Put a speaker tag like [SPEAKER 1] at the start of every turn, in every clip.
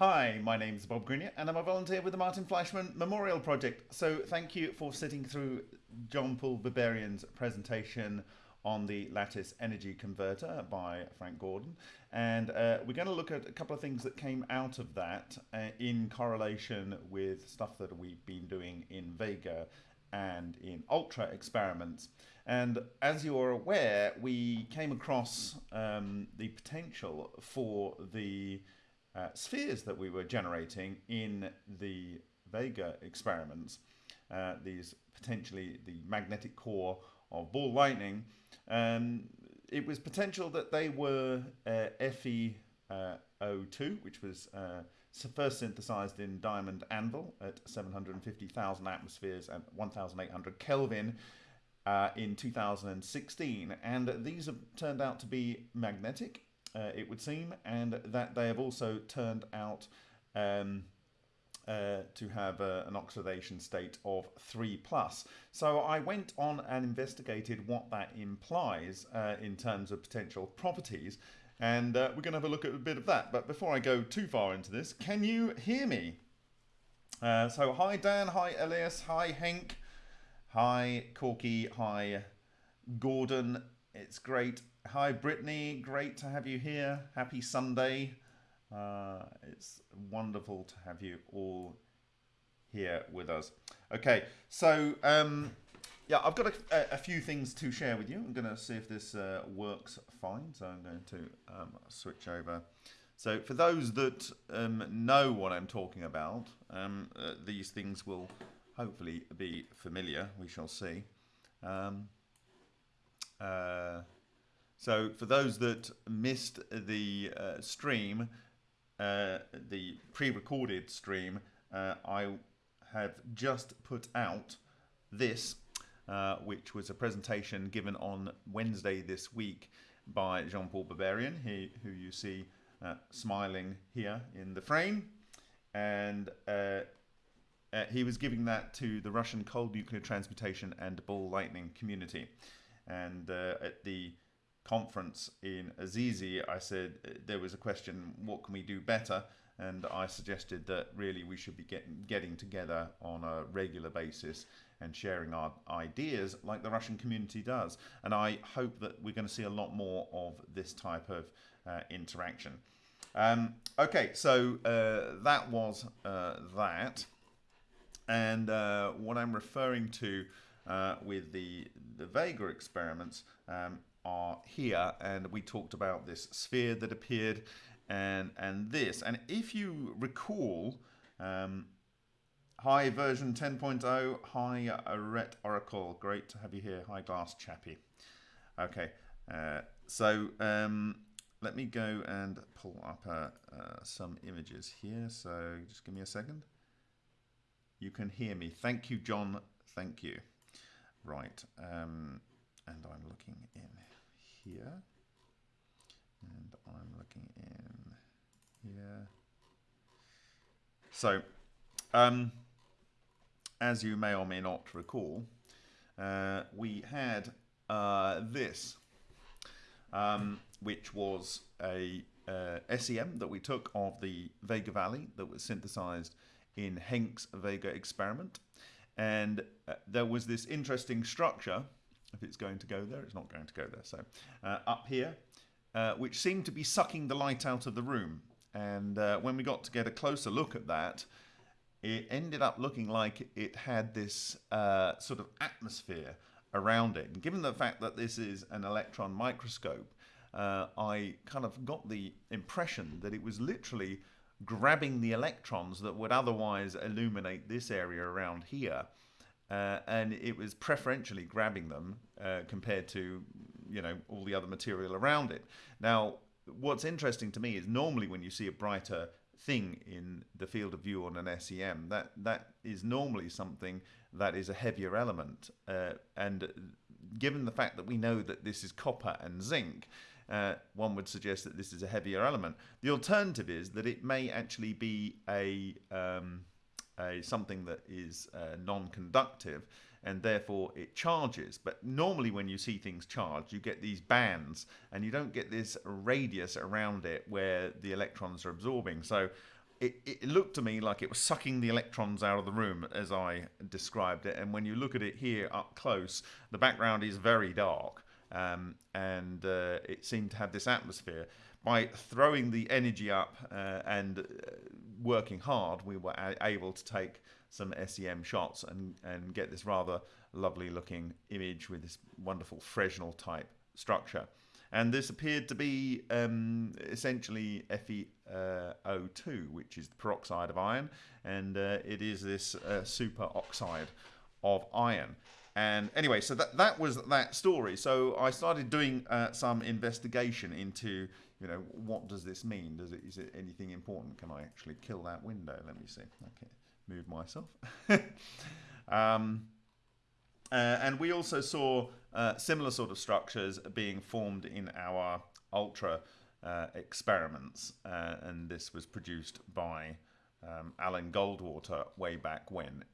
[SPEAKER 1] Hi, my name is Bob Greenyer and I'm a volunteer with the Martin Fleischmann Memorial Project. So thank you for sitting through John Paul Biberian's presentation on the lattice energy converter by Frank Gordon. And uh, we're going to look at a couple of things that came out of that uh, in correlation with stuff that we've been doing in Vega and in Ultra experiments. And as you are aware, we came across um, the potential for the uh, spheres that we were generating in the Vega experiments, uh, these potentially the magnetic core of ball lightning, um, it was potential that they were uh, FeO2, which was uh, first synthesized in diamond anvil at 750,000 atmospheres and 1,800 Kelvin uh, in 2016. And these have turned out to be magnetic uh, it would seem, and that they have also turned out um, uh, to have uh, an oxidation state of 3 plus. So I went on and investigated what that implies uh, in terms of potential properties, and uh, we're going to have a look at a bit of that. But before I go too far into this, can you hear me? Uh, so hi Dan, hi Elias, hi Henk, hi Corky, hi Gordon. It's great Hi, Brittany. Great to have you here. Happy Sunday. Uh, it's wonderful to have you all here with us. Okay, so um, yeah, I've got a, a, few things to share with you. I'm going to see if this uh, works fine. So I'm going to um, switch over. So for those that um, know what I'm talking about, um, uh, these things will hopefully be familiar. We shall see. Um, uh, so for those that missed the uh, stream, uh, the pre-recorded stream, uh, I have just put out this, uh, which was a presentation given on Wednesday this week by Jean-Paul Biberian, he, who you see smiling here in the frame. And uh, he was giving that to the Russian cold nuclear transmutation and ball lightning community. And at the conference in Azizi, I said uh, there was a question, what can we do better? And I suggested that really we should be getting, getting together on a regular basis and sharing our ideas like the Russian community does. And I hope that we're going to see a lot more of this type of uh, interaction. Um, okay, so uh, that was uh, that. And uh, what I'm referring to uh, with the, the Vega experiments um, are here. And we talked about this sphere that appeared and and this. And if you recall um, hi version 10.0 hi Ret Oracle. Great to have you here. Hi glass chappy okay uh, so um, let me go and pull up uh, uh, some images here. So just give me a second. You can hear me. Thank you John. Thank you right um, and I'm looking in here. And I'm looking in here. So, um, as you may or may not recall, uh, we had uh, this, um, which was a uh, SEM that we took of the Vega Valley that was synthesized in Henk's Vega experiment. And uh, there was this interesting structure if it's going to go there, it's not going to go there. So uh, up here, uh, which seemed to be sucking the light out of the room. And uh, when we got to get a closer look at that, it ended up looking like it had this uh, sort of atmosphere around it. And given the fact that this is an electron microscope, I kind of got the impression that it was literally grabbing the electrons that would otherwise illuminate this area around here uh, and it was preferentially grabbing them uh, compared to you know all the other material around it. Now, what's interesting to me is normally when you see a brighter thing in the field of view on an SEM, that that is normally something that is a heavier element, uh, and given the fact that we know that this is copper and zinc. Uh, one would suggest that this is a heavier element. The alternative is that it may actually be a um, a something that is uh, non-conductive and therefore it charges. But normally when you see things charged, you get these bands and you don't get this radius around it where the electrons are absorbing. So it, it looked to me like it was sucking the electrons out of the room as I described it. And when you look at it here up close, the background is very dark. Um, and uh, it seemed to have this atmosphere. By throwing the energy up uh, and uh, working hard, we were able to take some SEM shots and, and get this rather lovely looking image with this wonderful Fresnel type structure. And this appeared to be um, essentially FeO2, which is the peroxide of iron, and uh, it is this uh, super oxide of iron. And anyway, so that, that was that story. So I started doing uh, some investigation into, you know, what does this mean? Does it, is it anything important? Can I actually kill that window? Let me see. Okay, move myself. um, uh, and we also saw uh, similar sort of structures being formed in our ultra uh, experiments, uh, and this was produced by um, Alan Goldwater way back when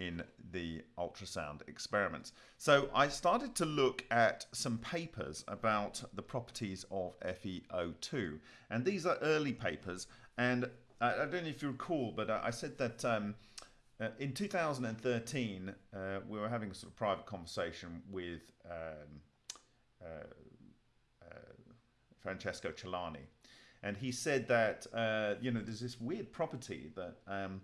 [SPEAKER 1] in the ultrasound experiments. So I started to look at some papers about the properties of FeO2, and these are early papers, and I, I don't know if you recall, but I said that um, uh, in 2013, uh, we were having a sort of private conversation with um, uh, uh, Francesco Celani. and he said that uh, you know there's this weird property that um,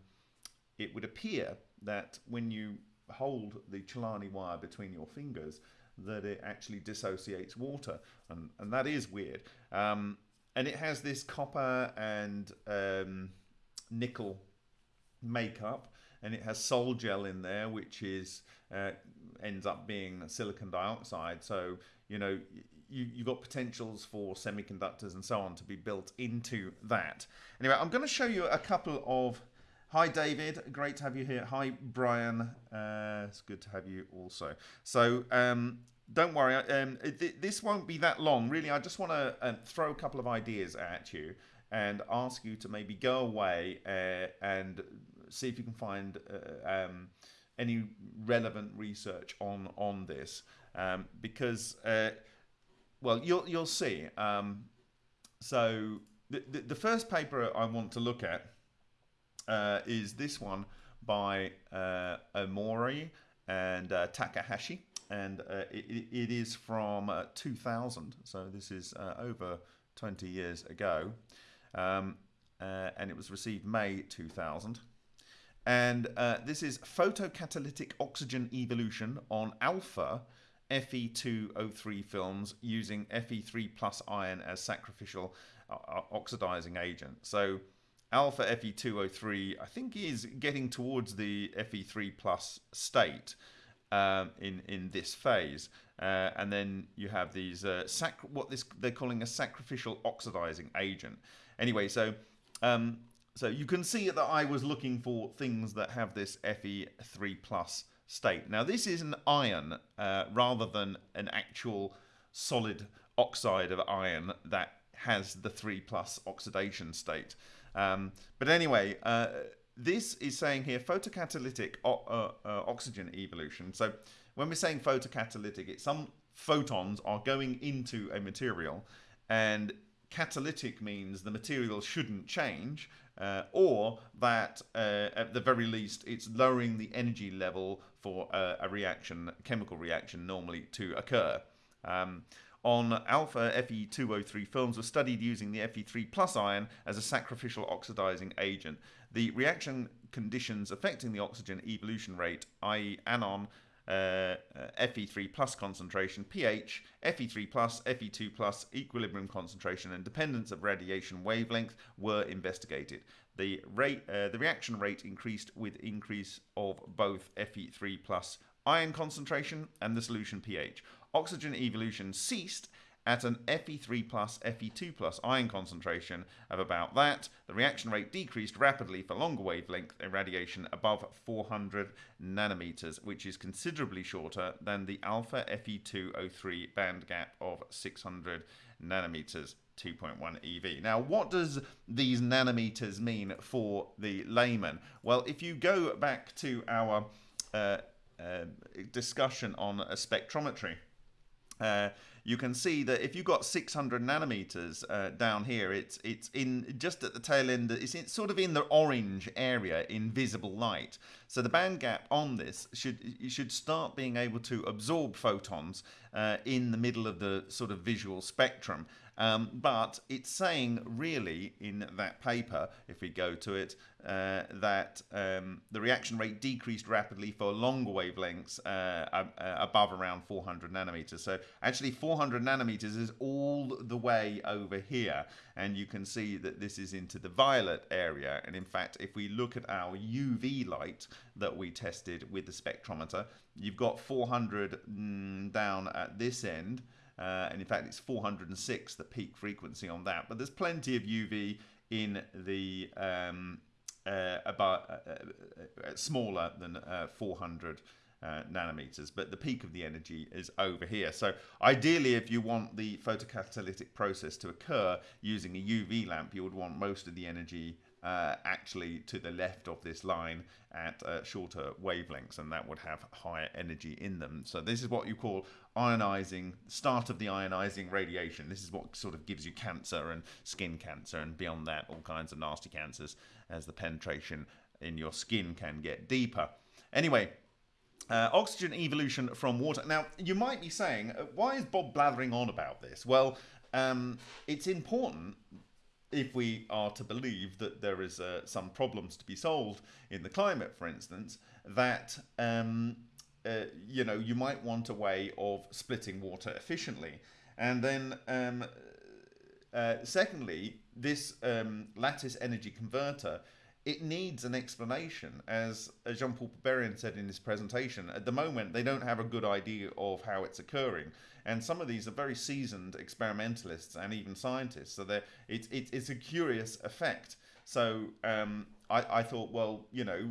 [SPEAKER 1] it would appear that when you hold the Celani wire between your fingers, that it actually dissociates water, and and that is weird. Um, and it has this copper and um, nickel makeup and it has sol gel in there, which is uh, ends up being silicon dioxide. So you know you you've got potentials for semiconductors and so on to be built into that. Anyway, I'm going to show you a couple of. Hi, David. Great to have you here. Hi, Brian. Uh, it's good to have you also. So. Um, don't worry, um, th this won't be that long. Really, I just want to uh, throw a couple of ideas at you and ask you to maybe go away uh, and see if you can find uh, um, any relevant research on on this um, because uh, well you'll you'll see um, so the, the, the first paper I want to look at uh, is this one by uh, Omori and uh, Takahashi. And uh, it, it is from 2000 so this is over 20 years ago. Um, and it was received May 2000 and uh, this is photocatalytic oxygen evolution on alpha Fe2O3 films using Fe3 plus iron as sacrificial uh, uh oxidizing agent. So alpha Fe2O3, I think, is getting towards the Fe3 plus state um, in in this phase. Uh, and then you have these uh, sac- what this they're calling a sacrificial oxidizing agent. Anyway, so um, so you can see that I was looking for things that have this Fe3 plus state. Now this is an iron uh, rather than an actual solid oxide of iron that has the 3 plus oxidation state. Um, but anyway, uh, this is saying here photocatalytic uh, uh, oxygen evolution. So when we're saying photocatalytic, it's some photons are going into a material and catalytic means the material shouldn't change uh, or that uh, at the very least it's lowering the energy level for a, a reaction, chemical reaction normally to occur. Um, on alpha Fe2O3 films were studied using the Fe3 plus ion as a sacrificial oxidizing agent. The reaction conditions affecting the oxygen evolution rate, i.e. anon uh, Fe3 plus concentration, pH, Fe3 plus, Fe2 plus, equilibrium concentration, and dependence of radiation wavelength were investigated. The rate, uh, the reaction rate increased with increase of both Fe3 plus ion concentration and the solution pH. Oxygen evolution ceased at an Fe3 plus Fe2 plus ion concentration of about that. The reaction rate decreased rapidly for longer wavelength irradiation above 400 nanometers, which is considerably shorter than the alpha Fe2O3 band gap of 600 nanometers. 2.1 EV. Now, what does these nanometers mean for the layman? Well, if you go back to our uh, uh, discussion on spectrometry, uh, you can see that if you've got 600 nanometers uh, down here, it's it's in just at the tail end. It's sort of in the orange area in visible light. So the band gap on this should you should start being able to absorb photons uh, in the middle of the sort of visual spectrum. Um, but it's saying really in that paper, if we go to it, uh, that um, the reaction rate decreased rapidly for longer wavelengths uh, uh, above around 400 nanometers. So actually 400 nanometers is all the way over here. And you can see that this is into the violet area. And in fact, if we look at our UV light that we tested with the spectrometer, you've got 400 mm, down at this end. Uh, and in fact, it's 406, the peak frequency on that. But there's plenty of UV in the um, uh, about uh, uh, uh smaller than uh, 400 nanometers, but the peak of the energy is over here. So ideally, if you want the photocatalytic process to occur using a UV lamp, you would want most of the energy uh, actually to the left of this line at uh, shorter wavelengths and that would have higher energy in them. So this is what you call ionizing, start of the ionizing radiation. This is what sort of gives you cancer and skin cancer and beyond that all kinds of nasty cancers as the penetration in your skin can get deeper. Anyway, uh, oxygen evolution from water. Now, you might be saying, uh, why is Bob blathering on about this? Well, um, it's important if we are to believe that there is uh, some problems to be solved in the climate, for instance, that um, uh, you know you might want a way of splitting water efficiently, and then um, uh, secondly, this um, lattice energy converter it needs an explanation. As, as Jean Paul Biberian said in his presentation, at the moment they don't have a good idea of how it's occurring. And some of these are very seasoned experimentalists and even scientists. So it's, it, it's a curious effect. So um, I, I thought, well, you know,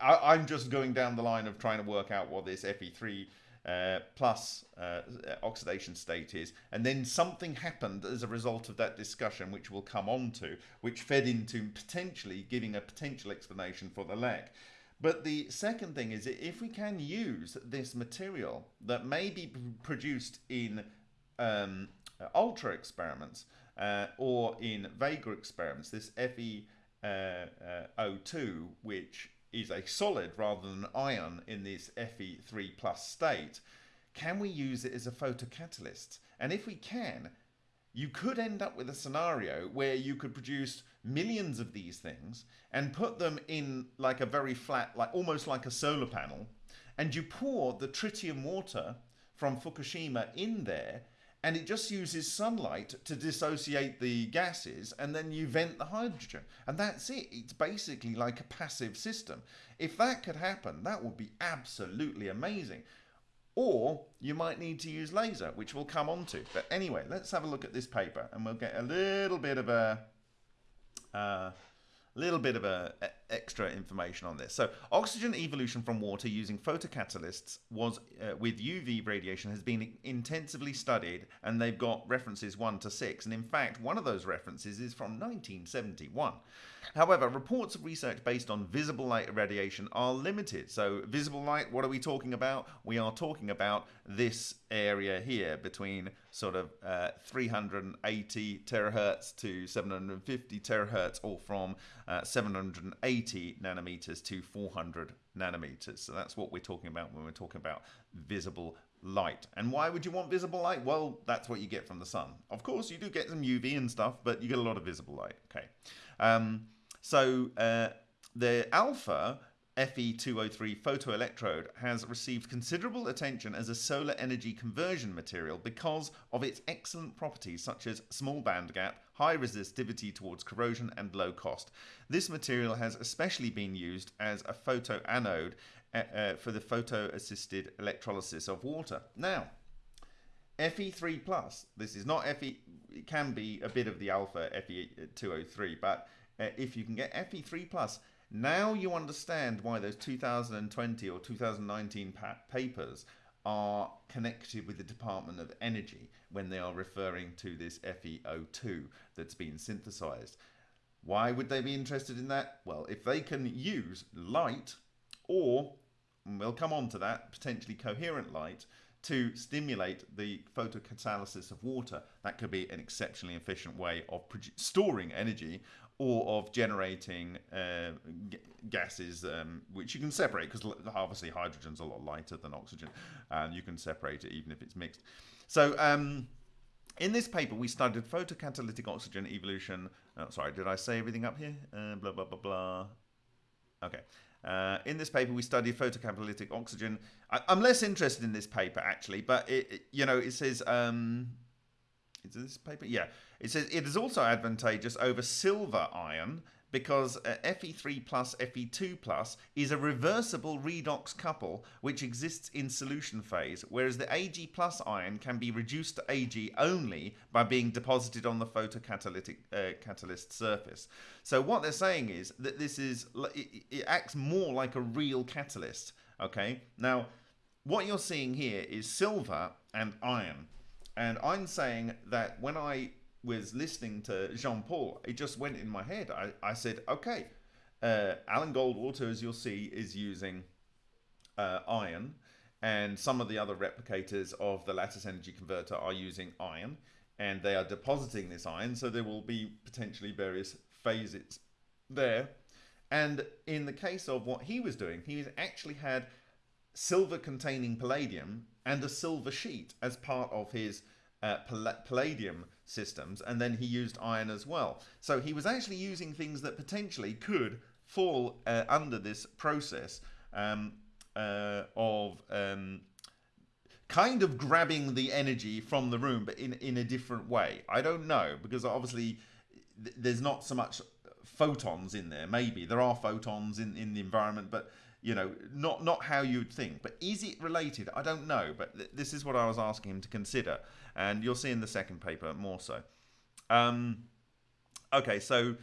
[SPEAKER 1] I, I'm just going down the line of trying to work out what this Fe3 uh, plus uh, oxidation state is. And then something happened as a result of that discussion, which we'll come on to, which fed into potentially giving a potential explanation for the lag. But the second thing is if we can use this material that may be produced in um, ultra experiments uh, or in Vega experiments, this FeO2, uh, which is a solid rather than an ion in this Fe3 plus state, can we use it as a photocatalyst? And if we can, you could end up with a scenario where you could produce millions of these things and put them in like a very flat, like almost like a solar panel, and you pour the tritium water from Fukushima in there and it just uses sunlight to dissociate the gases and then you vent the hydrogen. And that's it. It's basically like a passive system. If that could happen that would be absolutely amazing. Or you might need to use laser which we'll come on to. But anyway let's have a look at this paper and we'll get a little bit of a uh, little bit of a, a, extra information on this. So, oxygen evolution from water using photocatalysts was uh, with UV radiation has been intensively studied, and they've got references one to six. And in fact, one of those references is from 1971. However, reports of research based on visible light irradiation are limited. So, visible light, what are we talking about? We are talking about this area here between sort of uh, 380 terahertz to 750 terahertz, or from uh, 780 nanometers to 400 nanometers. So, that's what we're talking about when we're talking about visible light. And why would you want visible light? Well, that's what you get from the sun. Of course, you do get some UV and stuff, but you get a lot of visible light. Okay. Um, so uh, the alpha Fe2O3 photoelectrode has received considerable attention as a solar energy conversion material because of its excellent properties such as small band gap, high resistivity towards corrosion and low cost. This material has especially been used as a photoanode uh, uh, for the photo-assisted electrolysis of water. Now, Fe3 plus, this is not Fe, it can be a bit of the alpha Fe2O3, but uh, if you can get Fe3 plus, now you understand why those 2020 or 2019 pa papers are connected with the Department of Energy when they are referring to this FeO2 that's been synthesized. Why would they be interested in that? Well, if they can use light or, we'll come on to that, potentially coherent light, to stimulate the photocatalysis of water. That could be an exceptionally efficient way of storing energy or of generating uh, gases um, which you can separate because obviously hydrogen's a lot lighter than oxygen and you can separate it even if it's mixed. So um, in this paper, we studied photocatalytic oxygen evolution. Oh, sorry, did I say everything up here? Uh, blah, blah, blah, blah. Okay. Uh, in this paper, we studied photocatalytic oxygen. I, am less interested in this paper, actually, but it, it you know, it says, um, is this paper? Yeah. It says it is also advantageous over silver ion because uh, Fe3 plus Fe2 plus is a reversible redox couple which exists in solution phase, whereas the Ag plus ion can be reduced to Ag only by being deposited on the photocatalytic uh, catalyst surface. So what they're saying is that this is it, it acts more like a real catalyst. Okay, now what you're seeing here is silver and iron, and I'm saying that when I was listening to Jean Paul, it just went in my head. I, I said, okay, uh, Alan Goldwater, as you'll see, is using uh, iron, and some of the other replicators of the lattice energy converter are using iron, and they are depositing this iron, so there will be potentially various phases there. And in the case of what he was doing, he actually had silver containing palladium and a silver sheet as part of his uh, palladium systems, and then he used iron as well. So he was actually using things that potentially could fall uh, under this process um, uh, of um, kind of grabbing the energy from the room, but in, in a different way. I don't know, because obviously th there's not so much photons in there. Maybe there are photons in, in the environment, but you know, not not how you'd think. But is it related? I don't know. But th this is what I was asking him to consider and you'll see in the second paper more so. Um, okay, so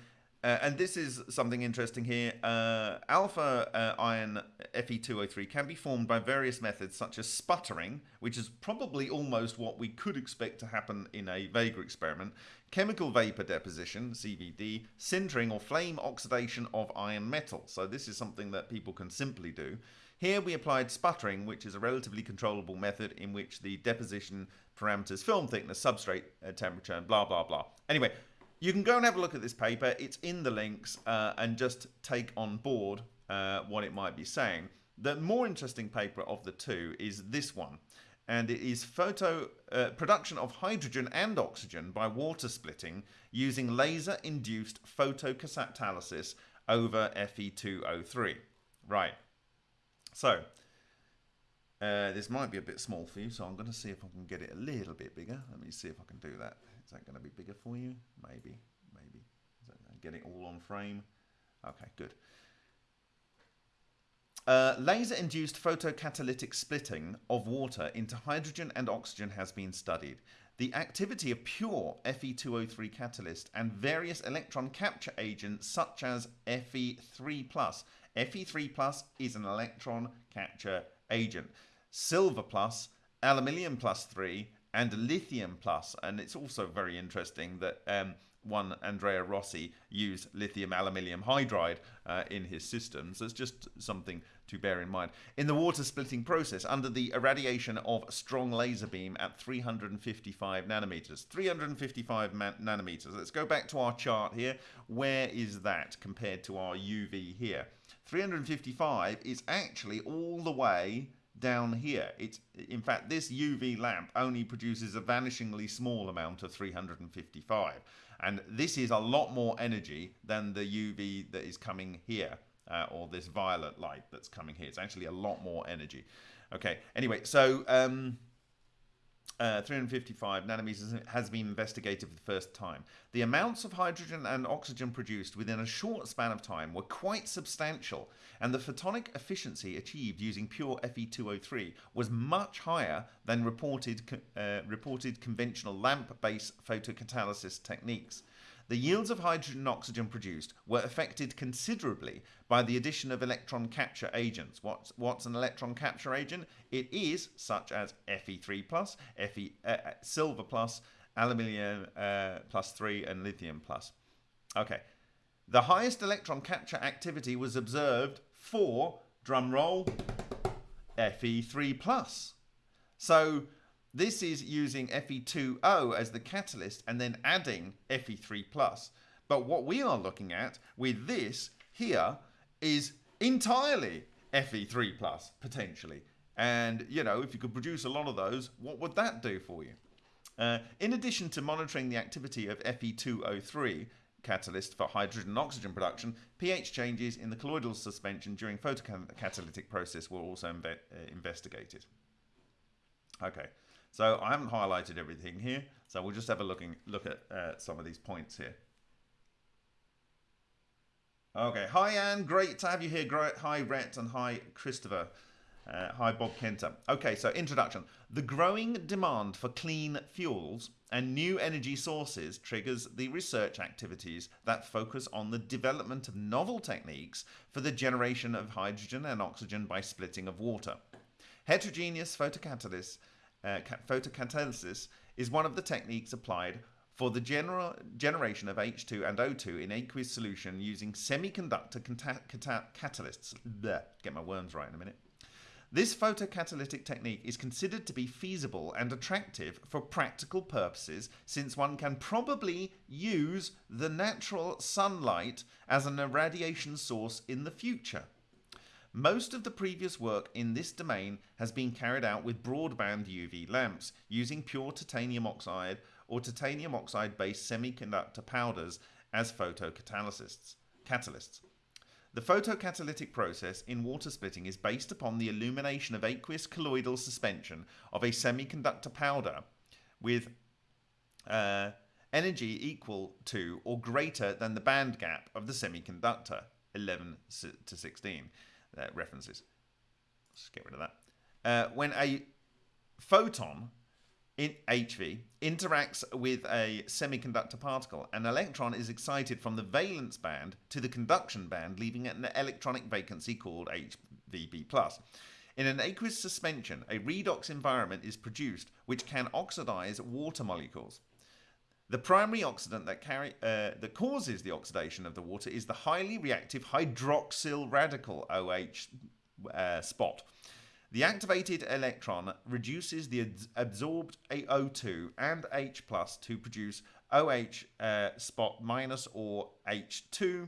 [SPEAKER 1] uh, and this is something interesting here. Uh, alpha uh, ion Fe2O3 can be formed by various methods such as sputtering, which is probably almost what we could expect to happen in a Vega experiment, chemical vapor deposition, CVD, sintering or flame oxidation of iron metal. So this is something that people can simply do. Here we applied sputtering, which is a relatively controllable method in which the deposition parameters, film thickness, substrate uh, temperature, and blah, blah, blah. Anyway, you can go and have a look at this paper. It's in the links uh, and just take on board uh, what it might be saying. The more interesting paper of the two is this one. And it is photo uh, production of hydrogen and oxygen by water splitting using laser-induced photocatalysis over Fe2O3. Right. So, uh, this might be a bit small for you, so I'm going to see if I can get it a little bit bigger. Let me see if I can do that. Is that going to be bigger for you? Maybe, maybe. get it all on frame? Okay, good. Uh, Laser-induced photocatalytic splitting of water into hydrogen and oxygen has been studied. The activity of pure Fe2O3 catalyst and various electron capture agents such as Fe3+. Fe3 is an electron capture agent. Silver plus, aluminium plus 3, and lithium plus. And it's also very interesting that um, one Andrea Rossi used lithium aluminium hydride uh, in his systems. So it's just something to bear in mind. In the water splitting process, under the irradiation of a strong laser beam at 355 nanometers. 355 nanometers. Let's go back to our chart here. Where is that compared to our UV here? 355 is actually all the way down here. It's in fact this UV lamp only produces a vanishingly small amount of 355 and this is a lot more energy than the UV that is coming here uh, or this violet light that's coming here. It's actually a lot more energy. Okay, anyway, so um, uh, 355 nanometers has been investigated for the first time. The amounts of hydrogen and oxygen produced within a short span of time were quite substantial, and the photonic efficiency achieved using pure Fe2O3 was much higher than reported, uh, reported conventional lamp-based photocatalysis techniques. The yields of hydrogen and oxygen produced were affected considerably by the addition of electron capture agents. What's, what's an electron capture agent? It is such as Fe3+, plus, Fe, uh, uh, silver plus, aluminium uh, plus 3, and lithium plus. Okay. The highest electron capture activity was observed for, drum roll, Fe3+. plus. So this is using Fe2O as the catalyst and then adding Fe3. But what we are looking at with this here is entirely Fe3 potentially. And you know, if you could produce a lot of those, what would that do for you? Uh, in addition to monitoring the activity of Fe2O3, catalyst for hydrogen and oxygen production, pH changes in the colloidal suspension during photocatalytic process were also inve uh, investigated. Okay, so I haven't highlighted everything here, so we'll just have a looking, look at uh, some of these points here. Okay, hi Anne, great to have you here. Great. Hi Rhett and hi Christopher. Uh, hi, Bob Kenter. Okay, so introduction. The growing demand for clean fuels and new energy sources triggers the research activities that focus on the development of novel techniques for the generation of hydrogen and oxygen by splitting of water. Heterogeneous photocatalysis, uh, photocatalysis is one of the techniques applied for the general generation of H2 and O2 in aqueous solution using semiconductor catalysts. Bleh, get my worms right in a minute. This photocatalytic technique is considered to be feasible and attractive for practical purposes since one can probably use the natural sunlight as an irradiation source in the future. Most of the previous work in this domain has been carried out with broadband UV lamps using pure titanium oxide or titanium oxide based semiconductor powders as photocatalysts. Catalysts. The photocatalytic process in water splitting is based upon the illumination of aqueous colloidal suspension of a semiconductor powder with uh, energy equal to or greater than the band gap of the semiconductor, 11 to 16 uh, references. Let's get rid of that. Uh, when a photon in HV interacts with a semiconductor particle. An electron is excited from the valence band to the conduction band, leaving an electronic vacancy called HVB+. In an aqueous suspension, a redox environment is produced which can oxidize water molecules. The primary oxidant that, carry, uh, that causes the oxidation of the water is the highly reactive hydroxyl radical OH uh, spot. The activated electron reduces the absorbed O2 and H plus to produce OH uh, spot minus or H2.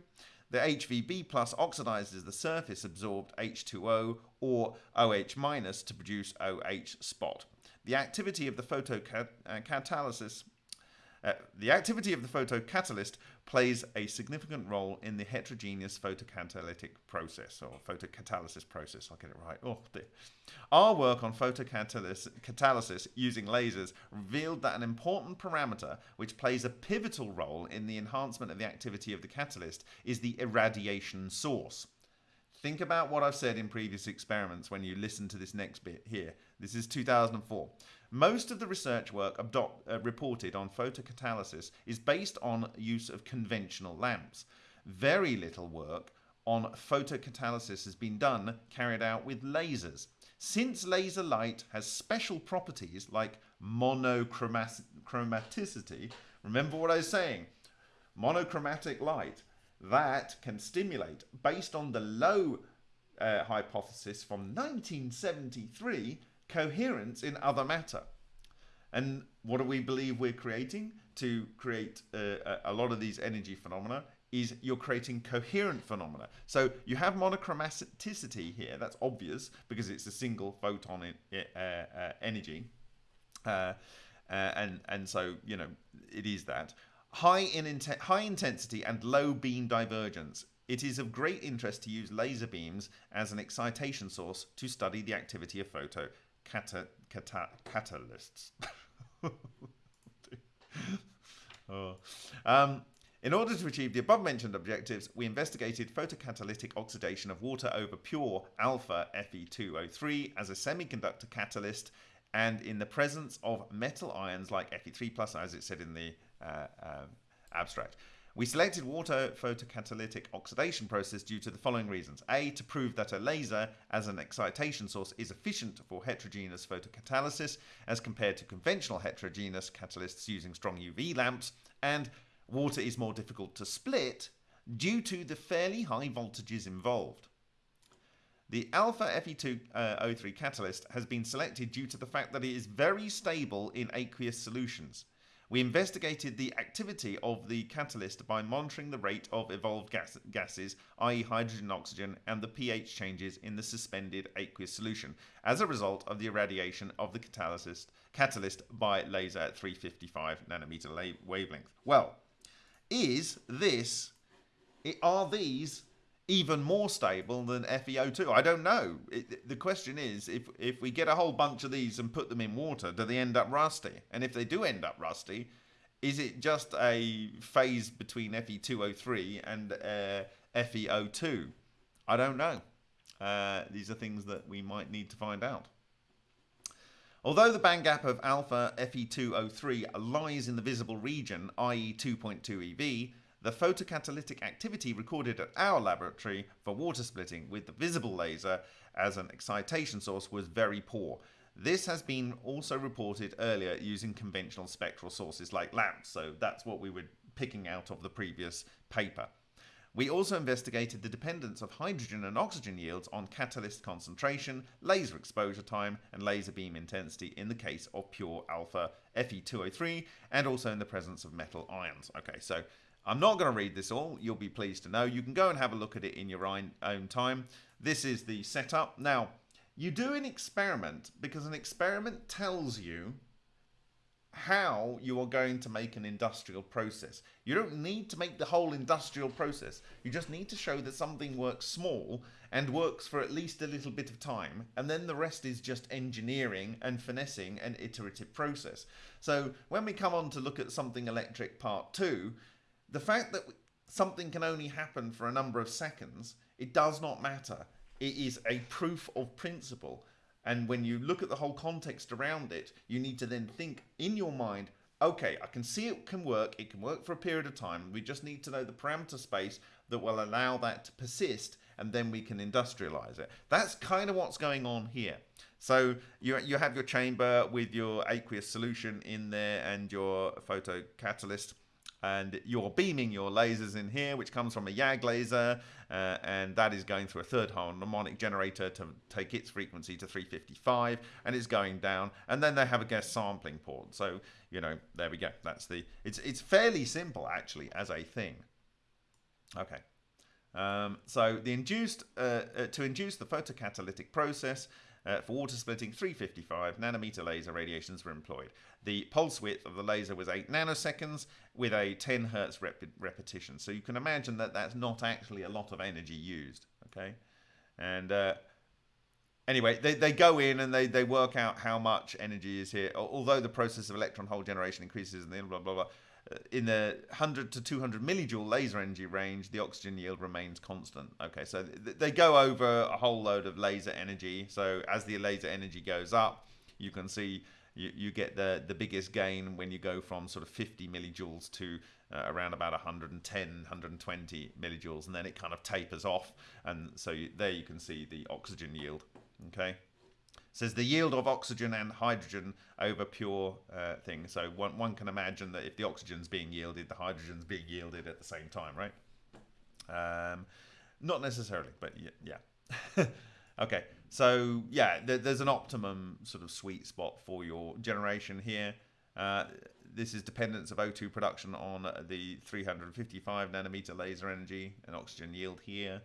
[SPEAKER 1] The HVB plus oxidizes the surface absorbed H2O or OH minus to produce OH spot. The activity of the photocatalysis uh, the activity of the photocatalyst plays a significant role in the heterogeneous photocatalytic process or photocatalysis process. I'll get it right. Oh, dear. Our work on photocatalysis using lasers revealed that an important parameter which plays a pivotal role in the enhancement of the activity of the catalyst is the irradiation source. Think about what I've said in previous experiments when you listen to this next bit here. This is 2004. Most of the research work uh, reported on photocatalysis is based on use of conventional lamps. Very little work on photocatalysis has been done carried out with lasers. Since laser light has special properties like monochromaticity, remember what I was saying, monochromatic light, that can stimulate, based on the low uh, hypothesis from 1973, coherence in other matter. And what do we believe we're creating to create uh, a lot of these energy phenomena is you're creating coherent phenomena. So you have monochromaticity here. That's obvious because it's a single photon in, uh, uh, energy. Uh, uh, and and so you know it is that high in high intensity and low beam divergence it is of great interest to use laser beams as an excitation source to study the activity of photo cata, cata, catalysts. oh. um, in order to achieve the above mentioned objectives, we investigated photocatalytic oxidation of water over pure alpha Fe2O3 as a semiconductor catalyst and in the presence of metal ions like Fe3+, as it said in the uh, uh, abstract. We selected water photocatalytic oxidation process due to the following reasons. A, to prove that a laser as an excitation source is efficient for heterogeneous photocatalysis as compared to conventional heterogeneous catalysts using strong UV lamps, and water is more difficult to split due to the fairly high voltages involved. The alpha Fe2O3 catalyst has been selected due to the fact that it is very stable in aqueous solutions. We investigated the activity of the catalyst by monitoring the rate of evolved gas gases, i.e., hydrogen and oxygen, and the pH changes in the suspended aqueous solution as a result of the irradiation of the catalyst, catalyst by laser at 355 nanometer wavelength. Well, is this, are these even more stable than FeO2? I don't know. It, the question is, if if we get a whole bunch of these and put them in water, do they end up rusty? And if they do end up rusty, is it just a phase between Fe2O3 and uh, FeO2? I don't know. Uh, these are things that we might need to find out. Although the band gap of alpha Fe2O3 lies in the visible region, i.e. 2.2 eV, the photocatalytic activity recorded at our laboratory for water splitting with the visible laser as an excitation source was very poor. This has been also reported earlier using conventional spectral sources like lamps, so that's what we were picking out of the previous paper. We also investigated the dependence of hydrogen and oxygen yields on catalyst concentration, laser exposure time, and laser beam intensity in the case of pure alpha Fe2O3 and also in the presence of metal ions. Okay, so I'm not going to read this all. You'll be pleased to know. You can go and have a look at it in your own, time. This is the setup. Now, you do an experiment because an experiment tells you how you are going to make an industrial process. You don't need to make the whole industrial process. You just need to show that something works small and works for at least a little bit of time. And then the rest is just engineering and finessing an iterative process. So when we come on to look at something electric part two, the fact that something can only happen for a number of seconds, it does not matter. It is a proof of principle. And when you look at the whole context around it, you need to then think in your mind, okay, I can see it can work. It can work for a period of time. We just need to know the parameter space that will allow that to persist and then we can industrialize it. That's kind of what's going on here. So you, you have your chamber with your aqueous solution in there and your photocatalyst and you're beaming your lasers in here, which comes from a YAG laser, uh, and that is going through a third harmonic generator to take its frequency to 355, and it's going down, and then they have a gas sampling port. So, you know, there we go. That's the, it's, it's fairly simple actually as a thing. Okay. Um, so the induced, uh, uh, to induce the photocatalytic process, uh, for water splitting, 355 nanometer laser radiations were employed. The pulse width of the laser was 8 nanoseconds with a 10 hertz rep repetition. So you can imagine that that's not actually a lot of energy used. Okay, and uh, anyway, they, they go in and they, they work out how much energy is here. Although the process of electron hole generation increases and then blah blah blah. In the 100 to 200 millijoule laser energy range, the oxygen yield remains constant. Okay, so th they go over a whole load of laser energy. So as the laser energy goes up, you can see you, you get the, the biggest gain when you go from sort of 50 millijoules to uh, around about 110, 120 millijoules, and then it kind of tapers off. And so you, there you can see the oxygen yield. Okay. Says the yield of oxygen and hydrogen over pure uh, thing. So one, one can imagine that if the oxygen's being yielded, the hydrogen's being yielded at the same time, right? Um, not necessarily, but yeah. okay. So yeah, there's an optimum sort of sweet spot for your generation here. Uh, this is dependence of O2 production on the 355 nanometer laser energy and oxygen yield here.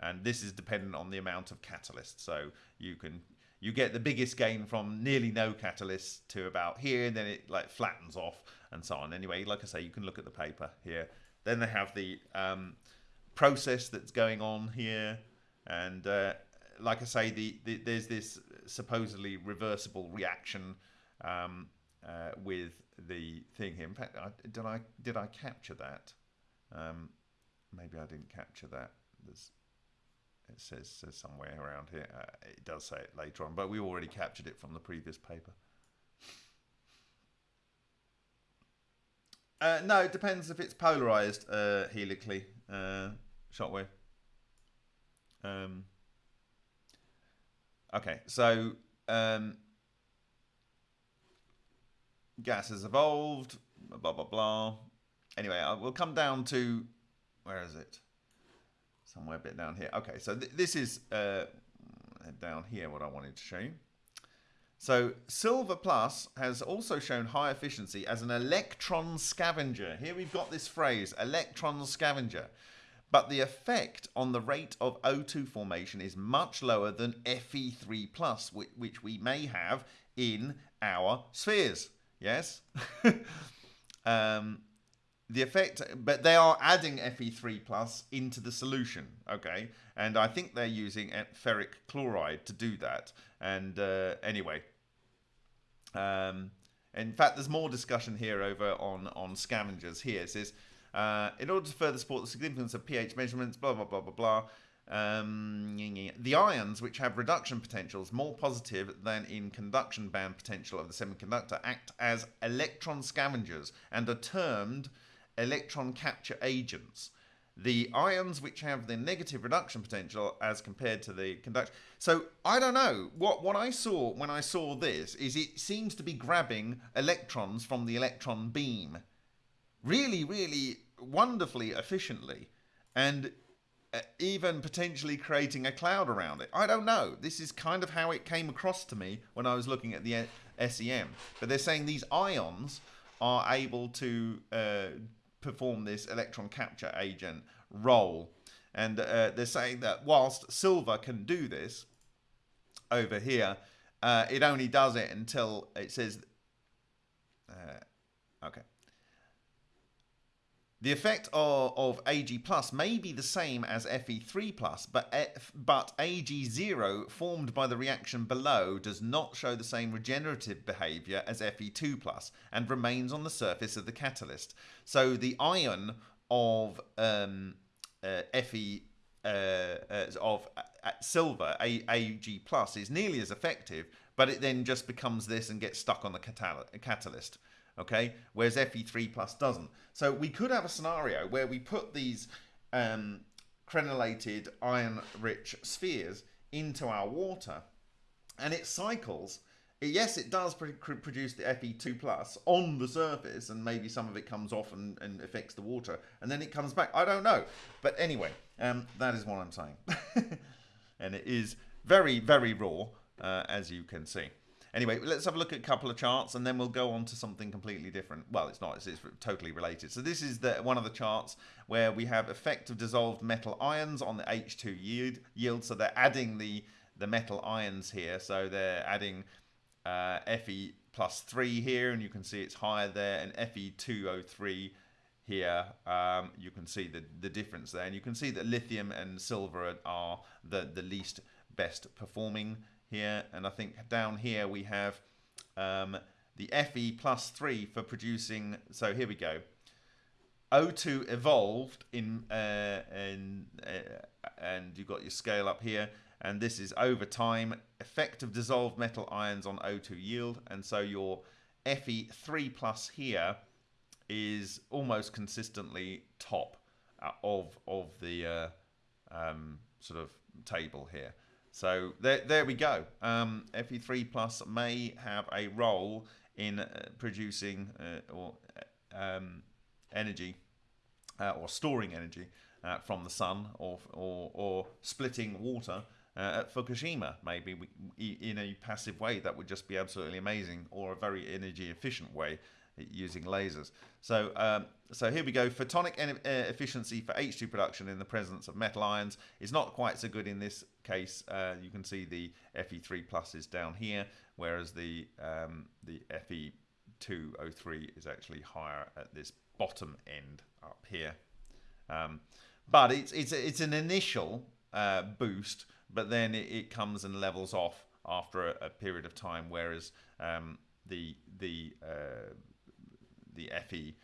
[SPEAKER 1] And this is dependent on the amount of catalyst. So you can you get the biggest gain from nearly no catalyst to about here, and then it like flattens off and so on. Anyway, like I say, you can look at the paper here. Then they have the um, process that's going on here, and uh, like I say, the, the, there's this supposedly reversible reaction um, uh, with the thing here. In fact, I, did I did I capture that? Um, maybe I didn't capture that. There's, it says, says somewhere around here. Uh, it does say it later on, but we already captured it from the previous paper. Uh, no, it depends if it's polarized uh, helically, uh, shockwave. Um, Okay, so um, gas has evolved, blah, blah, blah. Anyway, I will come down to, where is it? Somewhere a bit down here. Okay, so th this is uh, down here what I wanted to show you. So Silver Plus has also shown high efficiency as an electron scavenger. Here we've got this phrase, electron scavenger. But the effect on the rate of O2 formation is much lower than Fe3 Plus, which we may have in our spheres. Yes? um, the effect, but they are adding Fe3 plus into the solution, okay? And I think they're using ferric chloride to do that. And uh, anyway, um, in fact, there's more discussion here over on, on scavengers here. It says, uh, in order to further support the significance of pH measurements, blah, blah, blah, blah, blah, um, the ions, which have reduction potentials more positive than in conduction band potential of the semiconductor, act as electron scavengers and are termed electron capture agents. The ions which have the negative reduction potential as compared to the conduction. So I don't know what what I saw when I saw this is it seems to be grabbing electrons from the electron beam, really, really wonderfully efficiently, and uh, even potentially creating a cloud around it. I don't know. This is kind of how it came across to me when I was looking at the SEM. But they're saying these ions are able to uh, perform this electron capture agent role. And uh, they're saying that whilst silver can do this over here, uh, it only does it until it says, uh, okay. The effect of, of Ag plus may be the same as Fe3 plus, but, but Ag0 formed by the reaction below does not show the same regenerative behavior as Fe2 plus and remains on the surface of the catalyst. So the ion of um, uh, Fe uh, uh, of uh, silver, A, Ag plus, is nearly as effective, but it then just becomes this and gets stuck on the catal catalyst okay? Whereas Fe3 plus doesn't. So we could have a scenario where we put these um, crenellated iron-rich spheres into our water and it cycles. Yes, it does produce the Fe2 plus on the surface and maybe some of it comes off and, and affects the water and then it comes back. I don't know. But anyway, um, that is what I'm saying. and it is very, very raw, uh, as you can see. Anyway, let's have a look at a couple of charts and then we'll go on to something completely different. Well, it's not, it's, it's totally related. So this is the one of the charts where we have effect of dissolved metal ions on the H2 yield. yield. So they're adding the, the metal ions here. So they're adding uh, Fe plus 3 here and you can see it's higher there and Fe2O3 here um, you can see the, the difference there and you can see that lithium and silver are the, the least best performing here. And I think down here we have um, the Fe plus 3 for producing. So here we go. O2 evolved in, uh, in uh, and you've got your scale up here. And this is over time, effect of dissolved metal ions on O2 yield. And so your Fe3 plus here is almost consistently top uh, of, of the uh, um, sort of table here. So there, there we go. Um, Fe3 Plus may have a role in uh, producing uh, or uh, um, energy uh, or storing energy uh, from the sun or, or, or splitting water uh, at Fukushima, maybe we, in a passive way that would just be absolutely amazing, or a very energy efficient way using lasers. So, um, so here we go. Photonic efficiency for H2 production in the presence of metal ions is not quite so good in this case. Uh, you can see the Fe3 plus is down here, whereas the um, the Fe2O3 is actually higher at this bottom end up here. Um, but it's it's it's an initial uh, boost, but then it, it, comes and levels off after a, a period of time, whereas um, the the uh, the FE,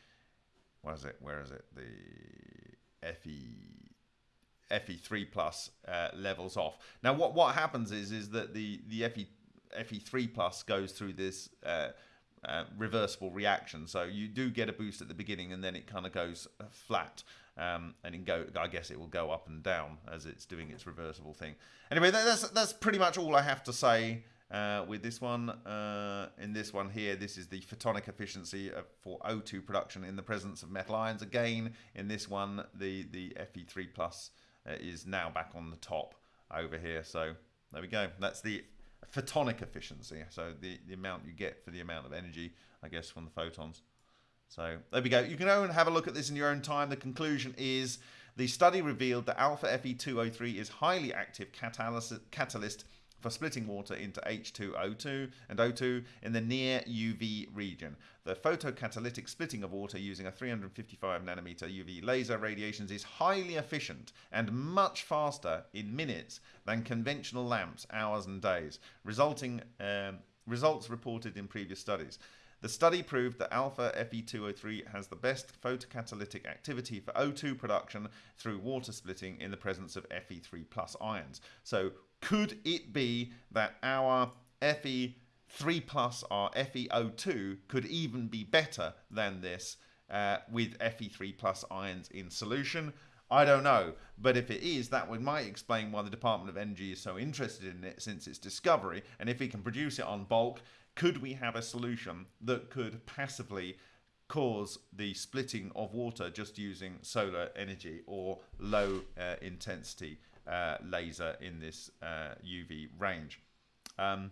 [SPEAKER 1] what is it? Where is it? The FE FE3 plus uh, levels off. Now, what what happens is is that the the FE FE3 plus goes through this uh, uh, reversible reaction. So you do get a boost at the beginning, and then it kind of goes uh, flat. Um, and in go, I guess it will go up and down as it's doing its reversible thing. Anyway, that's that's pretty much all I have to say uh, with this one, uh, in this one here, this is the photonic efficiency for O2 production in the presence of metal ions. Again, in this one, the, the Fe3 plus uh, is now back on the top over here. So There we go. That's the photonic efficiency. So the, the amount you get for the amount of energy, I guess, from the photons. So there we go. You can go and have a look at this in your own time. The conclusion is the study revealed that alpha Fe2O3 is highly active catalyst, catalyst for splitting water into H2O2 and O2 in the near UV region. The photocatalytic splitting of water using a 355 nanometer UV laser radiations is highly efficient and much faster in minutes than conventional lamps, hours and days, resulting um, results reported in previous studies. The study proved that alpha Fe2O3 has the best photocatalytic activity for O2 production through water splitting in the presence of Fe3 plus ions. So could it be that our Fe3 plus, our FeO2, could even be better than this uh, with Fe3 plus ions in solution? I don't know, but if it is, that would might explain why the Department of Energy is so interested in it since its discovery. And if we can produce it on bulk, could we have a solution that could passively cause the splitting of water just using solar energy or low uh, intensity laser in this uh, UV range? Um,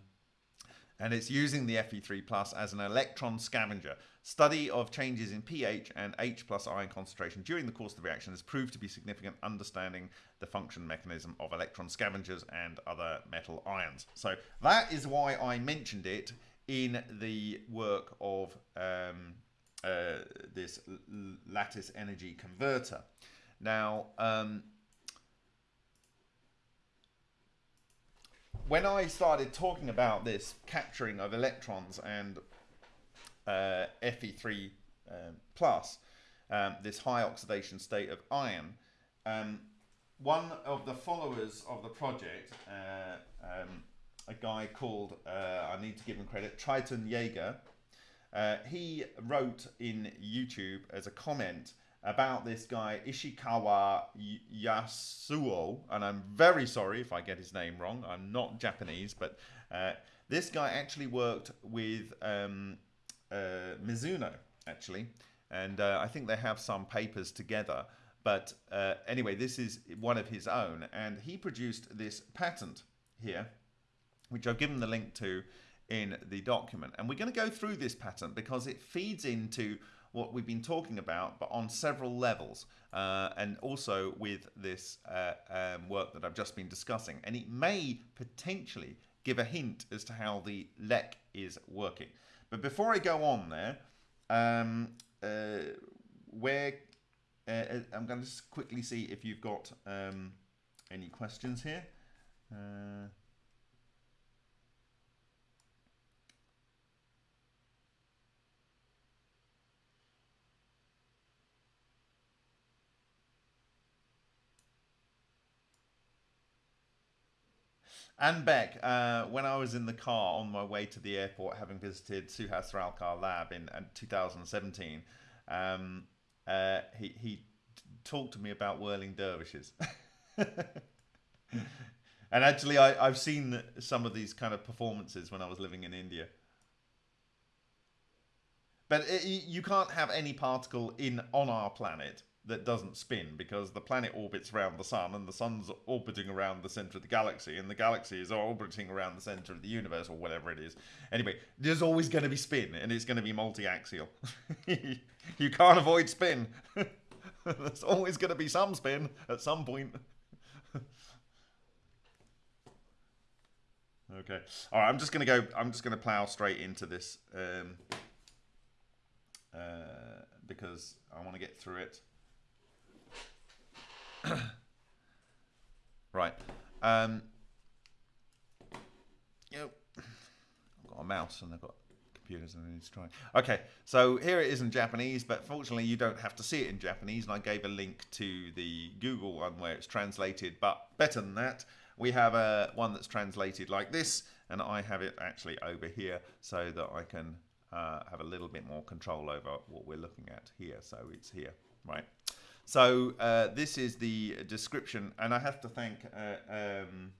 [SPEAKER 1] and it's using the Fe3 plus as an electron scavenger. Study of changes in pH and H plus ion concentration during the course of the reaction has proved to be significant understanding the function mechanism of electron scavengers and other metal ions. So that is why I mentioned it in the work of um, uh, this lattice energy converter. Now, um, when I started talking about this capturing of electrons and uh, Fe3 um, plus, um, this high oxidation state of iron, um, one of the followers of the project, uh, um, a guy called, uh, I need to give him credit, Triton Jaeger. Uh, he wrote in YouTube as a comment about this guy Ishikawa Yasuo, and I'm very sorry if I get his name wrong. I'm not Japanese, but uh, this guy actually worked with um, uh, Mizuno, actually, and uh, I think they have some papers together. But uh, anyway, this is one of his own, and he produced this patent here which I've given the link to in the document. And we're going to go through this patent because it feeds into what we've been talking about, but on several levels, uh, and also with this uh, um, work that I've just been discussing. And it may potentially give a hint as to how the LEC is working. But before I go on there, um, uh, where uh, uh, I'm going to just quickly see if you've got um, any questions here. And Beck, uh, when I was in the car on my way to the airport, having visited Suhas Ralkar lab in, in 2017, um, uh, he, he talked to me about whirling dervishes. and actually, I, I've seen some of these kind of performances when I was living in India. But it, you can't have any particle in on our planet that doesn't spin because the planet orbits around the sun and the sun's orbiting around the center of the galaxy and the galaxy is orbiting around the center of the universe or whatever it is. Anyway, there's always going to be spin and it's going to be multi-axial. you can't avoid spin. there's always going to be some spin at some point. okay. All right, I'm just going to go I'm just going to plow straight into this um, uh, because I want to get through it. right. Um, yep. I've got a mouse and I've got computers and I need to try. Okay, so here it is in Japanese, but fortunately you don't have to see it in Japanese. And I gave a link to the Google one where it's translated, but better than that, we have a one that's translated like this, and I have it actually over here so that I can uh, have a little bit more control over what we're looking at here. So it's here, right? So uh, this is the description, and I have to thank uh, um,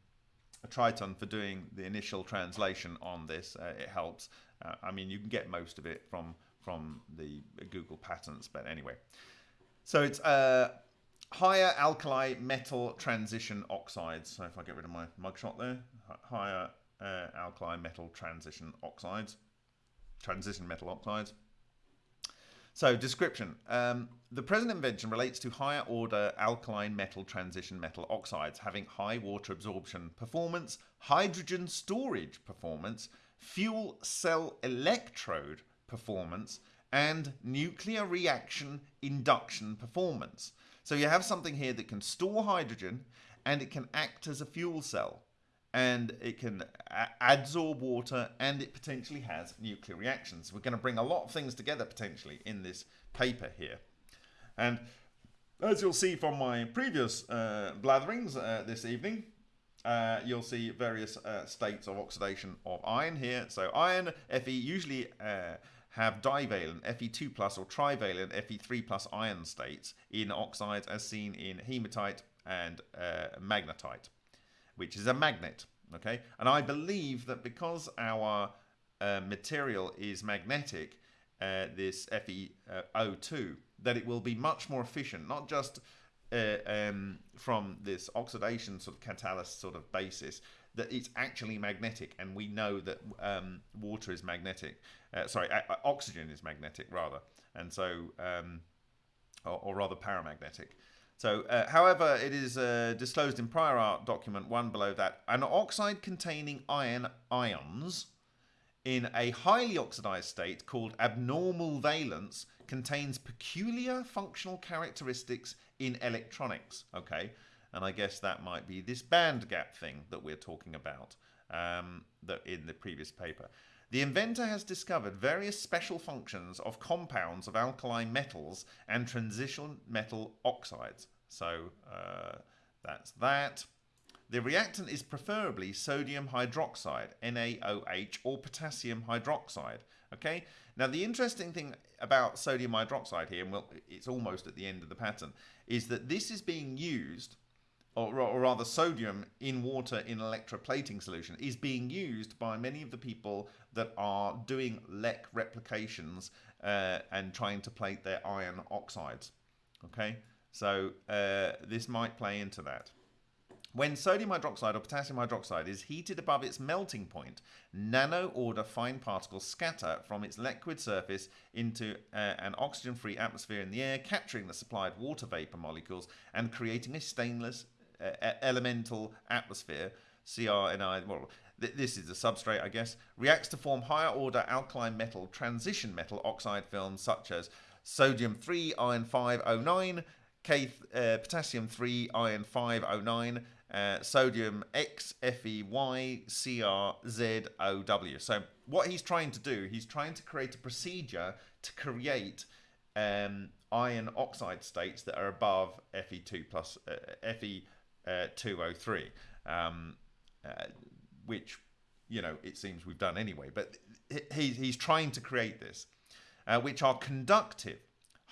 [SPEAKER 1] Triton for doing the initial translation on this. Uh, it helps. Uh, I mean, you can get most of it from from the Google patents, but anyway. So it's uh, higher alkali metal transition oxides. So if I get rid of my mugshot there, higher uh, alkali metal transition oxides, transition metal oxides. So description. Um, the present invention relates to higher order alkaline metal transition metal oxides having high water absorption performance, hydrogen storage performance, fuel cell electrode performance, and nuclear reaction induction performance. So you have something here that can store hydrogen and it can act as a fuel cell and it can absorb water and it potentially has nuclear reactions. We're going to bring a lot of things together potentially in this paper here. And as you'll see from my previous uh, blatherings uh, this evening, uh, you'll see various uh, states of oxidation of iron here. So iron, Fe, usually uh, have divalent Fe2 plus or trivalent Fe3 plus ion states in oxides as seen in hematite and uh, magnetite, which is a magnet. Okay, and I believe that because our uh, material is magnetic, uh, this FeO2, that it will be much more efficient, not just uh, um, from this oxidation sort of catalyst sort of basis, that it's actually magnetic, and we know that um, water is magnetic. Uh, sorry, oxygen is magnetic rather, and so um, or, or, rather paramagnetic. So, uh, however, it is uh, disclosed in prior art document one below that an oxide containing iron ions in a highly oxidized state called abnormal valence contains peculiar functional characteristics in electronics. Okay, and I guess that might be this band gap thing that we're talking about um, that in the previous paper. The inventor has discovered various special functions of compounds of alkaline metals and transition metal oxides. So uh, that's that. The reactant is preferably sodium hydroxide, NaOH, or potassium hydroxide. Okay. Now the interesting thing about sodium hydroxide here, and well, it's almost at the end of the pattern, is that this is being used or, or rather sodium in water in electroplating solution is being used by many of the people that are doing LEC replications uh, and trying to plate their iron oxides. Okay, so uh, this might play into that. When sodium hydroxide or potassium hydroxide is heated above its melting point, nano-order fine particles scatter from its liquid surface into uh, an oxygen-free atmosphere in the air, capturing the supplied water vapor molecules and creating a stainless elemental atmosphere, CrNi, well, th this is the substrate, I guess, reacts to form higher order alkaline metal transition metal oxide films such as sodium 3 iron 509, K, uh, potassium 3 iron 509, uh, sodium X Fe Y Cr Z O W. So what he's trying to do, he's trying to create a procedure to create um, iron oxide states that are above Fe2 plus uh, Fe 203, um, uh, which, you know, it seems we've done anyway. But he, he's trying to create this, uh, which are conductive,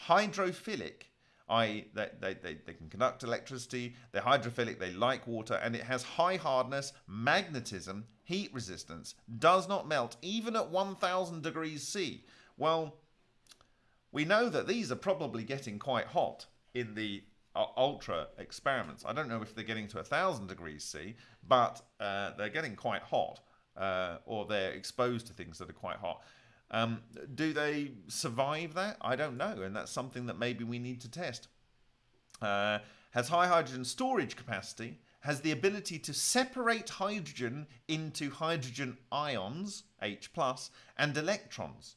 [SPEAKER 1] hydrophilic, i.e., they, they, they can conduct electricity, they're hydrophilic, they like water, and it has high hardness, magnetism, heat resistance, does not melt even at 1000 degrees C. Well, we know that these are probably getting quite hot in the ultra experiments. I don't know if they're getting to a thousand degrees C, but uh, they're getting quite hot, uh, or they're exposed to things that are quite hot. Um, do they survive that? I don't know, and that's something that maybe we need to test. Uh, has high hydrogen storage capacity, has the ability to separate hydrogen into hydrogen ions, H+, and electrons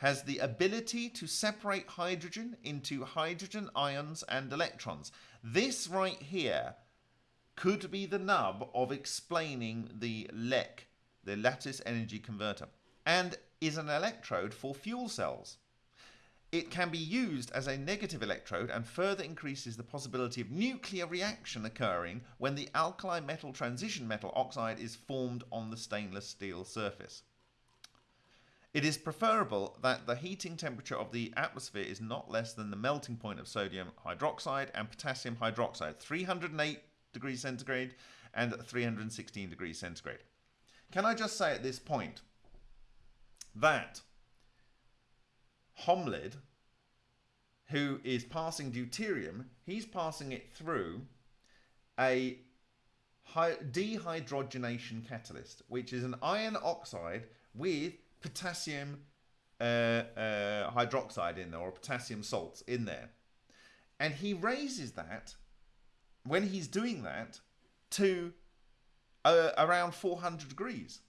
[SPEAKER 1] has the ability to separate hydrogen into hydrogen ions and electrons. This right here could be the nub of explaining the LEC, the lattice energy converter, and is an electrode for fuel cells. It can be used as a negative electrode and further increases the possibility of nuclear reaction occurring when the alkali metal transition metal oxide is formed on the stainless steel surface. It is preferable that the heating temperature of the atmosphere is not less than the melting point of sodium hydroxide and potassium hydroxide, 308 degrees centigrade and 316 degrees centigrade. Can I just say at this point that Holmlid, who is passing deuterium, he's passing it through a dehydrogenation catalyst, which is an iron oxide with potassium uh, uh, hydroxide in there or potassium salts in there. And he raises that when he's doing that to uh, around 400 degrees.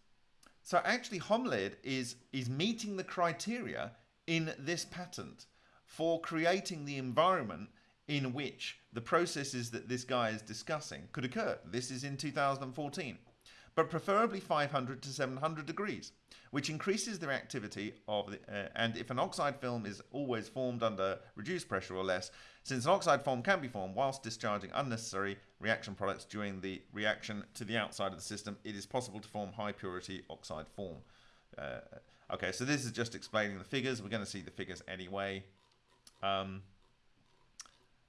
[SPEAKER 1] So actually Holmlid is, is meeting the criteria in this patent for creating the environment in which the processes that this guy is discussing could occur. This is in 2014, but preferably 500 to 700 degrees, which increases the reactivity of the, uh, and if an oxide film is always formed under reduced pressure or less, since an oxide film can be formed whilst discharging unnecessary reaction products during the reaction to the outside of the system, it is possible to form high purity oxide form. Uh, okay, so this is just explaining the figures. We're going to see the figures anyway. Um,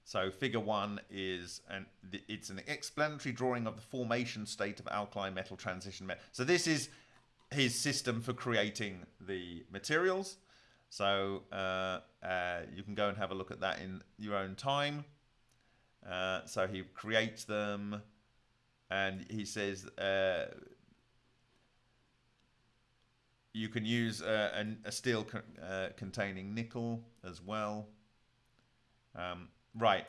[SPEAKER 1] so figure one is an it's an explanatory drawing of the formation state of alkali metal transition. Metal. So this is his system for creating the materials. So uh, uh, you can go and have a look at that in your own time. Uh, so he creates them and he says uh, you can use a, a steel co uh, containing nickel as well. Um, right.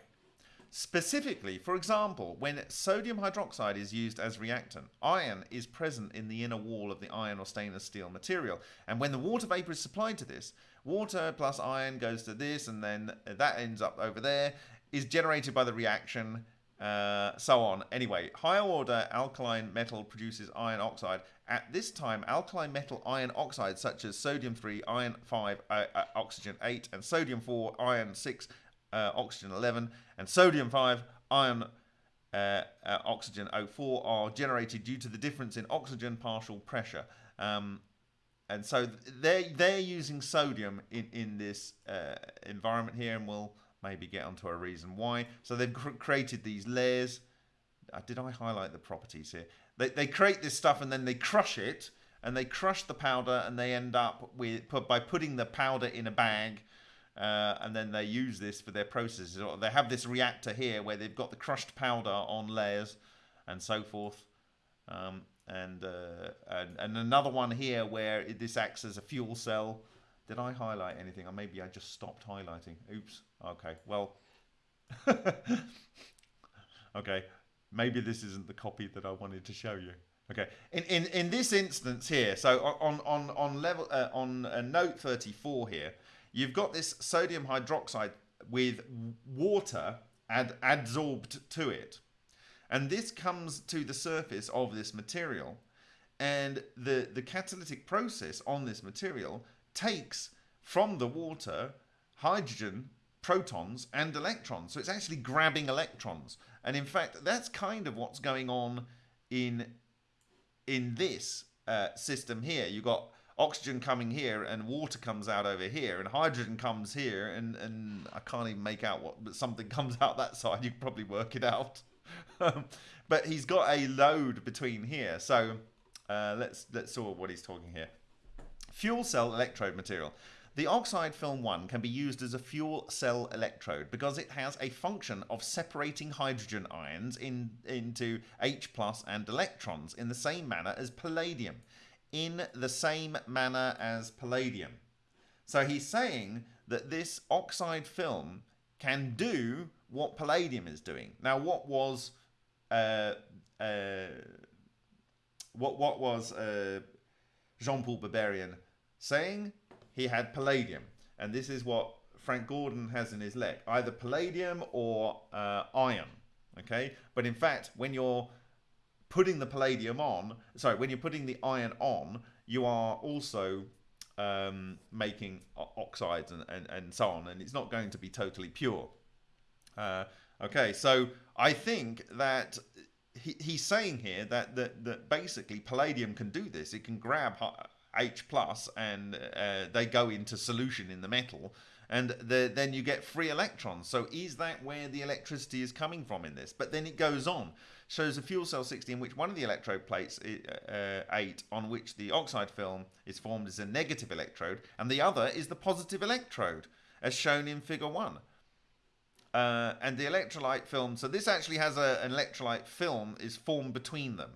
[SPEAKER 1] Specifically, for example, when sodium hydroxide is used as reactant, iron is present in the inner wall of the iron or stainless steel material. And when the water vapor is supplied to this, water plus iron goes to this, and then that ends up over there, is generated by the reaction, uh, so on. Anyway, higher order alkaline metal produces iron oxide. At this time, alkaline metal iron oxide, such as sodium 3, iron 5, uh, uh, oxygen 8, and sodium 4, iron 6, uh, oxygen 11, and sodium 5, iron uh, uh, oxygen 04 are generated due to the difference in oxygen partial pressure. Um, and so they're, they're using sodium in, in this uh, environment here, and we'll maybe get onto a reason why. So they've cr created these layers. Uh, did I highlight the properties here? They, they create this stuff and then they crush it, and they crush the powder, and they end up with by putting the powder in a bag uh, and then they use this for their processes. Or they have this reactor here where they've got the crushed powder on layers and so forth. Um, and, uh, and, and another one here where this acts as a fuel cell. Did I highlight anything? Or maybe I just stopped highlighting. Oops. Okay. Well. okay. Maybe this isn't the copy that I wanted to show you. Okay. In in in this instance here, so on on on level uh, on uh, note 34 here, you've got this sodium hydroxide with water ad adsorbed to it. And this comes to the surface of this material. And the, the catalytic process on this material takes from the water hydrogen, protons, and electrons. So it's actually grabbing electrons. And in fact, that's kind of what's going on in, in this uh, system here. You've got oxygen coming here and water comes out over here and hydrogen comes here and, and I can't even make out what but something comes out that side. You probably work it out. But he's got a load between here. So uh, let's let's saw what he's talking here. Fuel cell electrode material. The oxide film 1 can be used as a fuel cell electrode because it has a function of separating hydrogen ions in, into H plus and electrons in the same manner as palladium in the same manner as palladium. So he's saying that this oxide film can do what palladium is doing. Now, what was uh, uh, what what was uh, Jean-Paul Biberian saying? He had palladium, and this is what Frank Gordon has in his leg: either palladium or uh, iron. Okay, but in fact, when you're putting the palladium on, sorry, when you're putting the iron on, you are also um, making oxides and, and, and so on, and it's not going to be totally pure. Uh, okay, so I think that he, he's saying here that, that, that basically palladium can do this. It can grab H plus and uh, they go into solution in the metal and the, then you get free electrons. So is that where the electricity is coming from in this? But then it goes on shows a fuel cell 60 in which one of the electrode plates, uh, 8, on which the oxide film is formed is a negative electrode, and the other is the positive electrode, as shown in figure 1. uh, and the electrolyte film. So this actually has a, an electrolyte film is formed between them.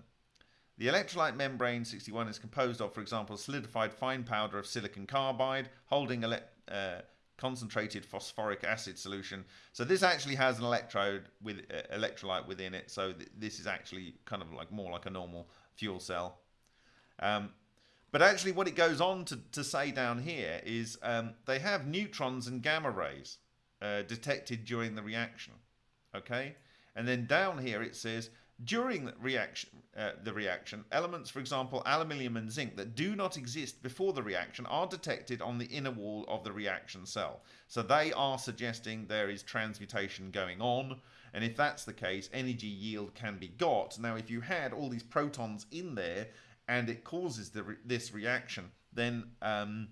[SPEAKER 1] The electrolyte membrane 61 is composed of, for example, solidified fine powder of silicon carbide holding ele- uh, concentrated phosphoric acid solution. So this actually has an electrode with uh, electrolyte within it. So th- this is actually kind of like more like a normal fuel cell. Um, but actually, what it goes on to, to say down here is um, they have neutrons and gamma rays uh, detected during the reaction. Okay, and then down here it says during the reaction, uh, the reaction, elements, for example, aluminium and zinc, that do not exist before the reaction are detected on the inner wall of the reaction cell. So they are suggesting there is transmutation going on. And if that's the case, energy yield can be got. Now, if you had all these protons in there and it causes the re this reaction, then um,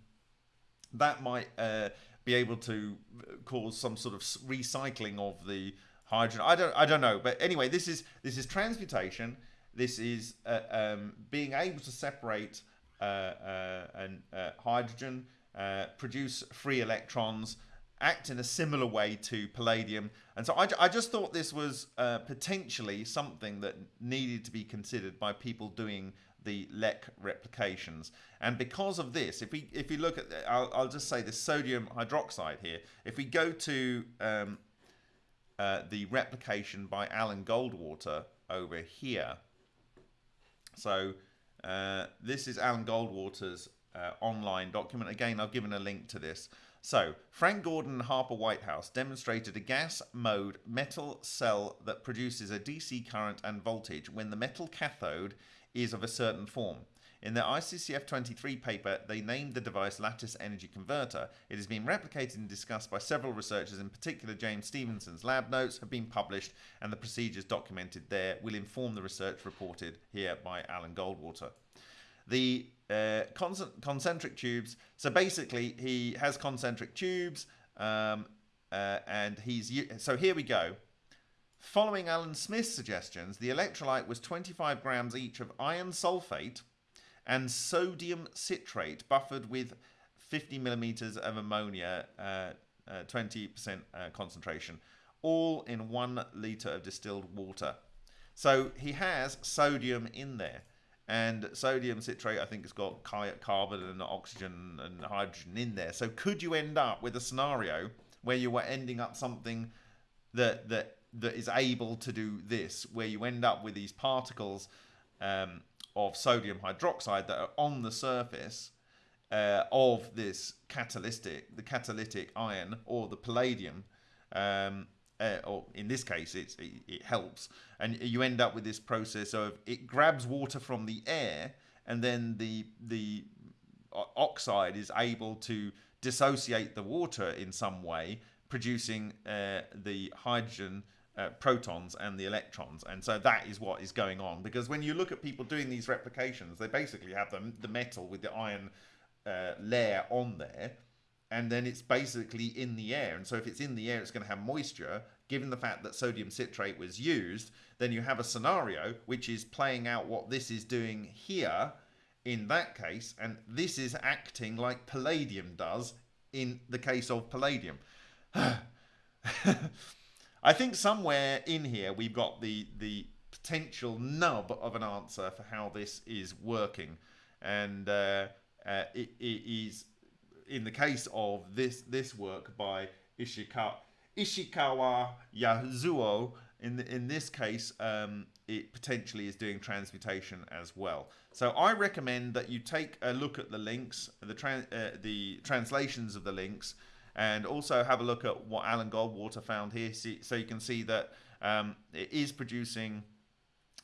[SPEAKER 1] that might uh, be able to cause some sort of recycling of the hydrogen. I don't I don't know, but anyway, this is this is transmutation. This is uh, um, being able to separate uh, uh, uh, hydrogen, uh, produce free electrons, act in a similar way to palladium. And so I, I just thought this was uh, potentially something that needed to be considered by people doing the LEC replications. And because of this, if we if we look at, I'll, I'll just say the sodium hydroxide here. If we go to um, uh, the replication by Alan Goldwater over here. So uh, this is Alan Goldwater's uh, online document. Again, I've given a link to this. So Frank Gordon and Harper Whitehouse demonstrated a gas mode metal cell that produces a DC current and voltage when the metal cathode is of a certain form. In their ICCF 23 paper, they named the device Lattice Energy Converter. It has been replicated and discussed by several researchers, in particular James Stevenson's lab notes have been published and the procedures documented there will inform the research reported here by Alan Goldwater. The uh, concentric tubes, so basically he has concentric tubes um, uh, and he's, so here we go. Following Alan Smith's suggestions, the electrolyte was 25 grams each of iron sulfate, and sodium citrate buffered with 50 millimeters of ammonia, 20% uh, uh, uh, concentration, all in one liter of distilled water. So he has sodium in there. And sodium citrate, I think, has got carbon and oxygen and hydrogen in there. So could you end up with a scenario where you were ending up something that that that is able to do this, where you end up with these particles um, of sodium hydroxide that are on the surface uh, of this catalytic, the catalytic iron or the palladium, um, uh, or in this case, it, it helps, and you end up with this process of it grabs water from the air, and then the the oxide is able to dissociate the water in some way, producing uh, the hydrogen uh, protons and the electrons. And so that is what is going on. Because when you look at people doing these replications, they basically have the, the metal with the iron uh, layer on there. And then it's basically in the air. And so if it's in the air, it's going to have moisture. Given the fact that sodium citrate was used, then you have a scenario which is playing out what this is doing here in that case. And this is acting like palladium does in the case of palladium. I think somewhere in here we've got the the potential nub of an answer for how this is working, and uh, uh, it, it is in the case of this this work by Ishikawa, Ishikawa Yasuo. In the, in this case, um, it potentially is doing transmutation as well. So I recommend that you take a look at the links, the uh, the translations of the links and also have a look at what Alan Goldwater found here so you can see that um, it is producing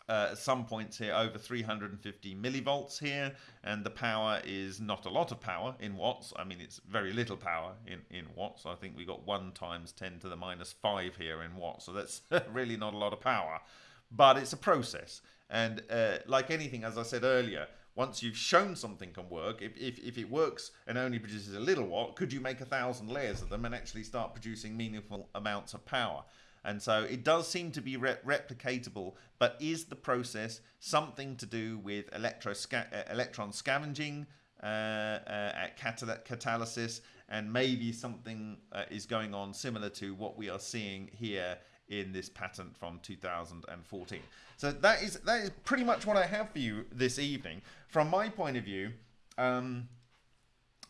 [SPEAKER 1] uh, some points here over 350 millivolts here. And the power is not a lot of power in watts. I mean it's very little power in in watts. I think we got 1 times 10 to the minus 5 here in watts. So that's really not a lot of power. But it's a process. And uh, like anything as I said earlier once you've shown something can work, if, if, if it works and only produces a little watt, could you make a thousand layers of them and actually start producing meaningful amounts of power? And so it does seem to be re replicatable, but is the process something to do with electro uh, electron scavenging uh, uh, at catal catalysis and maybe something uh, is going on similar to what we are seeing here in this patent from 2014. So that is that is pretty much what I have for you this evening. From my point of view, um,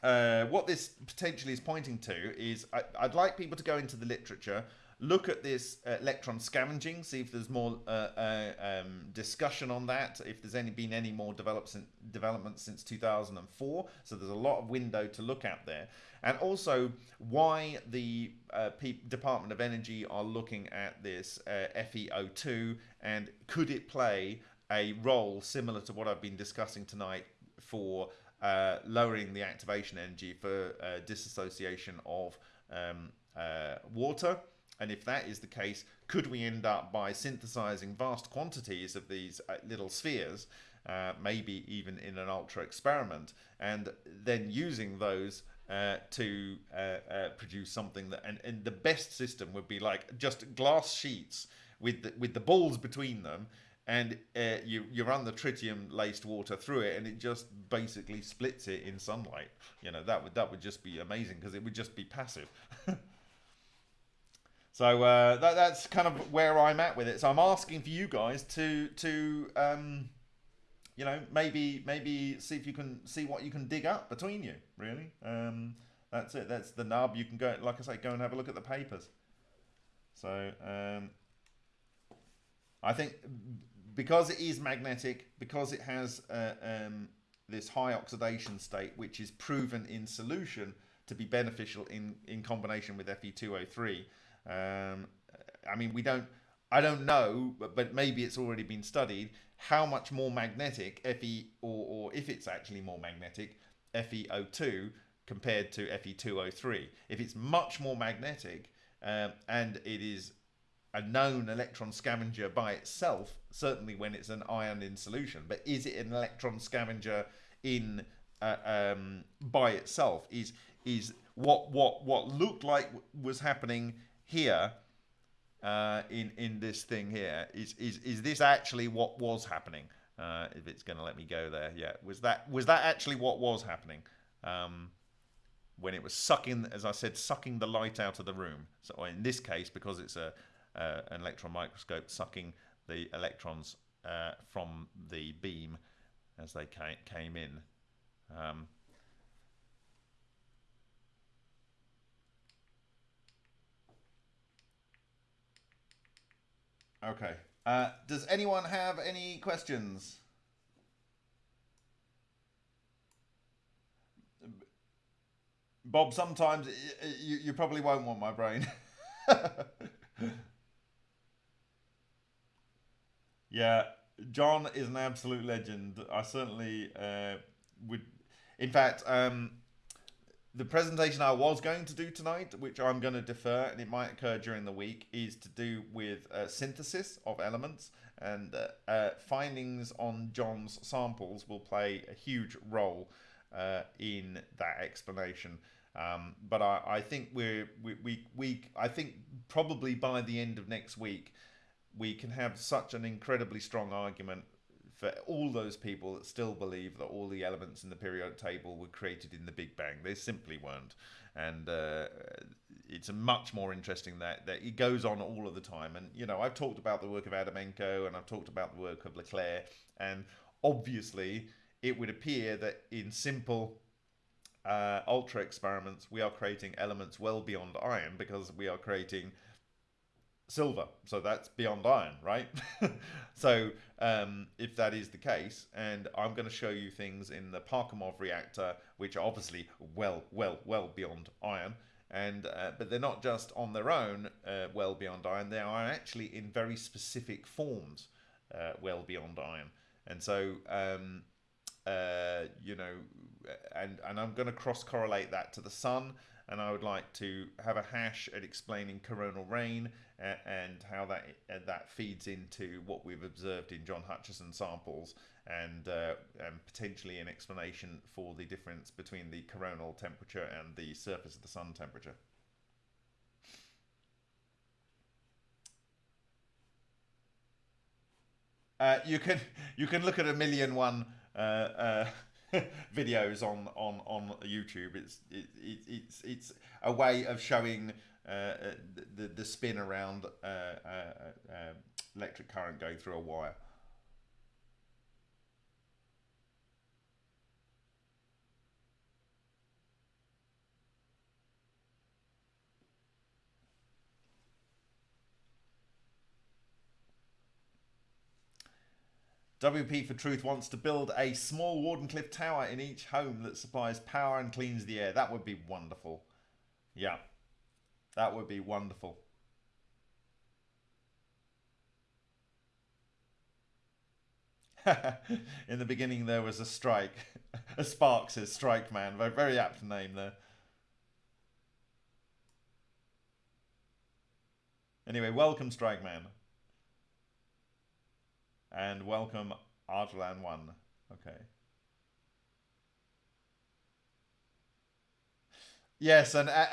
[SPEAKER 1] uh, what this potentially is pointing to is I, would like people to go into the literature, look at this uh, electron scavenging, see if there's more uh, uh um, discussion on that, if there's any been any more development since 2004. So there's a lot of window to look at there. And also why the uh, Department of Energy are looking at this uh, FeO2 and could it play a role similar to what I've been discussing tonight for uh, lowering the activation energy for dissociation of um, water. And if that is the case, could we end up by synthesizing vast quantities of these uh, little spheres, uh, maybe even in an ultra experiment, and then using those uh, to produce something that, and, and the best system would be like just glass sheets with the, with the balls between them and uh, you you run the tritium laced water through it and it just basically splits it in sunlight. You know that would that would just be amazing because it would just be passive so uh, that, that's kind of where i'm at with it. So i'm asking for you guys to to um, you know maybe maybe see if you can see what you can dig up between you really. Um, that's it. That's the nub. You can go like i say go and have a look at the papers. So um, I think because it is magnetic, because it has uh, um, this high oxidation state, which is proven in solution to be beneficial in, in combination with Fe2O3. Um, I mean, we don't, I don't know, but, but maybe it's already been studied how much more magnetic Fe, or, or if it's actually more magnetic, FeO2 compared to Fe2O3. If it's much more magnetic um, and it is a known electron scavenger by itself, certainly when it's an ion in solution. But is it an electron scavenger in uh, um, by itself? Is is what what what looked like was happening here uh, in in this thing here? Is is is this actually what was happening? Uh, if it's going to let me go there, yeah. Was that was that actually what was happening? Um, when it was sucking, as I said, sucking the light out of the room. So in this case, because it's a uh, an electron microscope sucking the electrons uh, from the beam as they came in. Um, okay. Uh, does anyone have any questions? Bob, sometimes you, you probably won't want my brain. Yeah, John is an absolute legend. I certainly uh, would. In fact, um, the presentation I was going to do tonight, which I'm going to defer, and it might occur during the week, is to do with uh, synthesis of elements and uh, uh, findings on John's samples will play a huge role uh, in that explanation. Um, but I, I think we're we, we, we I think probably by the end of next week we can have such an incredibly strong argument for all those people that still believe that all the elements in the periodic table were created in the Big Bang. They simply weren't. And uh, it's much more interesting that, that it goes on all of the time. And, you know, I've talked about the work of Adamenko and I've talked about the work of Leclerc. And obviously, it would appear that in simple uh, ultra experiments, we are creating elements well beyond iron because we are creating silver. So that's beyond iron, right? so um, if that is the case, and I'm going to show you things in the Parkhomov reactor, which are obviously well, well, well beyond iron. And uh, but they're not just on their own uh, well beyond iron; they are actually in very specific forms uh, well beyond iron. And so um, uh, you know, and and I'm going to cross correlate that to the sun and I would like to have a hash at explaining coronal rain and how that uh, that feeds into what we've observed in John Hutchison samples and, uh, and potentially an explanation for the difference between the coronal temperature and the surface of the sun temperature. Uh, you can you can look at a million one uh, videos on, on, on YouTube. It's it, it, it's it's a way of showing uh, uh the the spin around uh, uh, uh, electric current going through a wire. WP for Truth wants to build a small Wardenclyffe tower in each home that supplies power and cleans the air. That would be wonderful. Yeah, that would be wonderful. in the beginning, there was a strike. a spark says Strike Man. Very, very apt name there. Anyway, welcome, Strike Man. And welcome Argelan 1. Okay. Yes, and uh,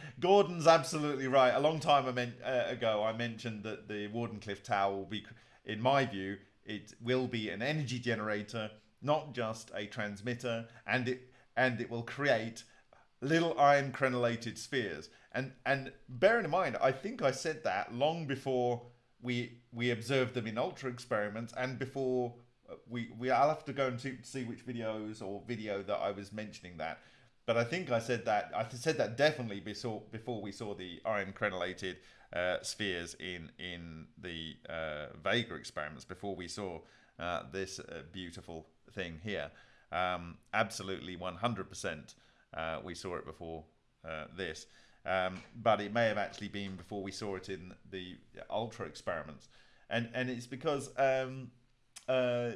[SPEAKER 1] Gordon's absolutely right. A long time uh, ago, I mentioned that the Wardenclyffe Tower will be, in my view, it will be an energy generator, not just a transmitter, and it and it will create little iron crenellated spheres. And and bearing in mind, I think I said that long before we we observed them in ultra experiments and before uh, we we I'll have to go and see, see which videos or video that I was mentioning that. But I think I said that I said that definitely before before we saw the iron crenellated uh, spheres in in the uh, Vega experiments before we saw uh, this uh, beautiful thing here. Um, absolutely 100% uh, we saw it before this um, but it may have actually been before we saw it in the ultra experiments, and and it's because um, uh,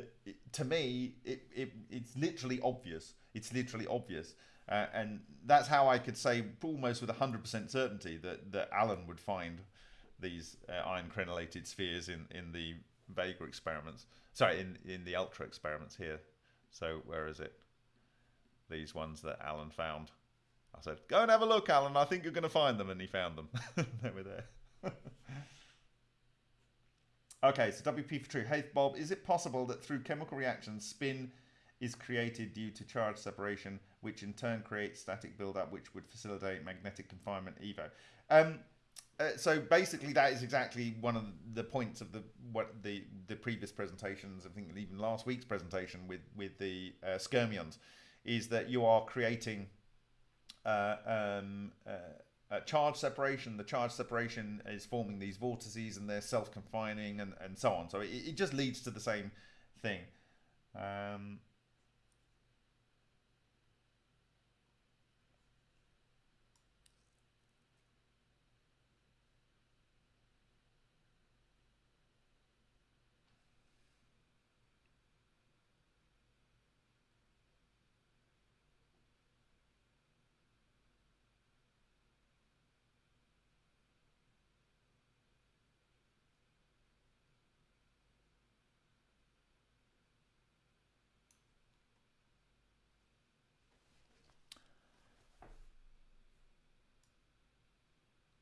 [SPEAKER 1] to me it, it it's literally obvious. It's literally obvious, uh, and that's how I could say almost with hundred percent certainty that that Alan would find these uh, iron crenellated spheres in in the Vega experiments. Sorry, in in the ultra experiments here. So where is it? These ones that Alan found. I said, go and have a look, Alan. I think you're going to find them. And he found them. they were there. okay, so WP for true. Hey, Bob, is it possible that through chemical reactions, spin is created due to charge separation, which in turn creates static buildup, which would facilitate magnetic confinement EVO? Um, uh, so basically, that is exactly one of the points of the what the the previous presentations. I think even last week's presentation with with the uh, skyrmions, is that you are creating uh, um, uh, charge separation. The charge separation is forming these vortices and they're self-confining and, and so on. So it, it just leads to the same thing. Um,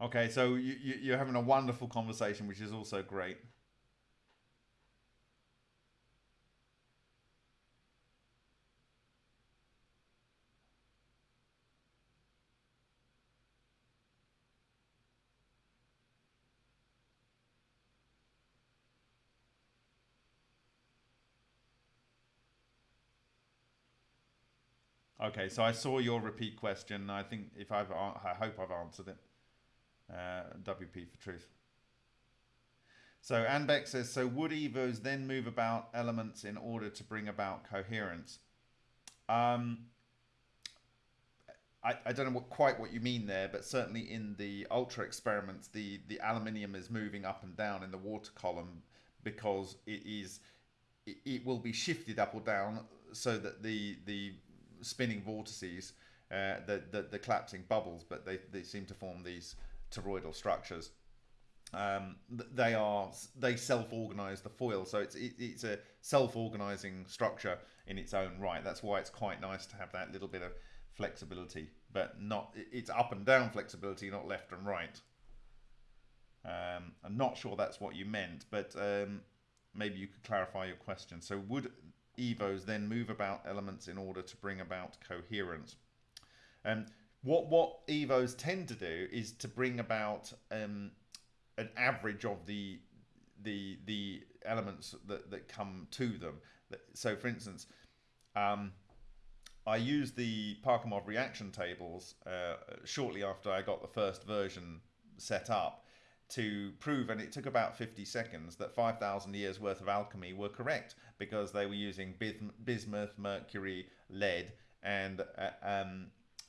[SPEAKER 1] Okay, so you, you, you're having a wonderful conversation, which is also great. Okay, so I saw your repeat question. I think if I've, I hope I've answered it WP for truth. So Anbeck says, so would EVOs then move about elements in order to bring about coherence? Um, I, I don't know what, quite what you mean there, but certainly in the ultra experiments, the, the aluminium is moving up and down in the water column because it is it, it will be shifted up or down so that the the spinning vortices, uh, the, the the collapsing bubbles, but they, they seem to form these toroidal structures. Um, they are they self-organize the foil, so it's it, it's a self-organizing structure in its own right. That's why it's quite nice to have that little bit of flexibility, but not it's up and down flexibility, not left and right. Um, I'm not sure that's what you meant, but um, maybe you could clarify your question. So would evos then move about elements in order to bring about coherence. And what what evos tend to do is to bring about um, an average of the the the elements that, that come to them. So, for instance, um, I used the Parkhomov reaction tables uh, shortly after I got the first version set up to prove, and it took about 50 seconds, that 5,000 years worth of alchemy were correct because they were using bismuth, mercury, lead, and uh, um,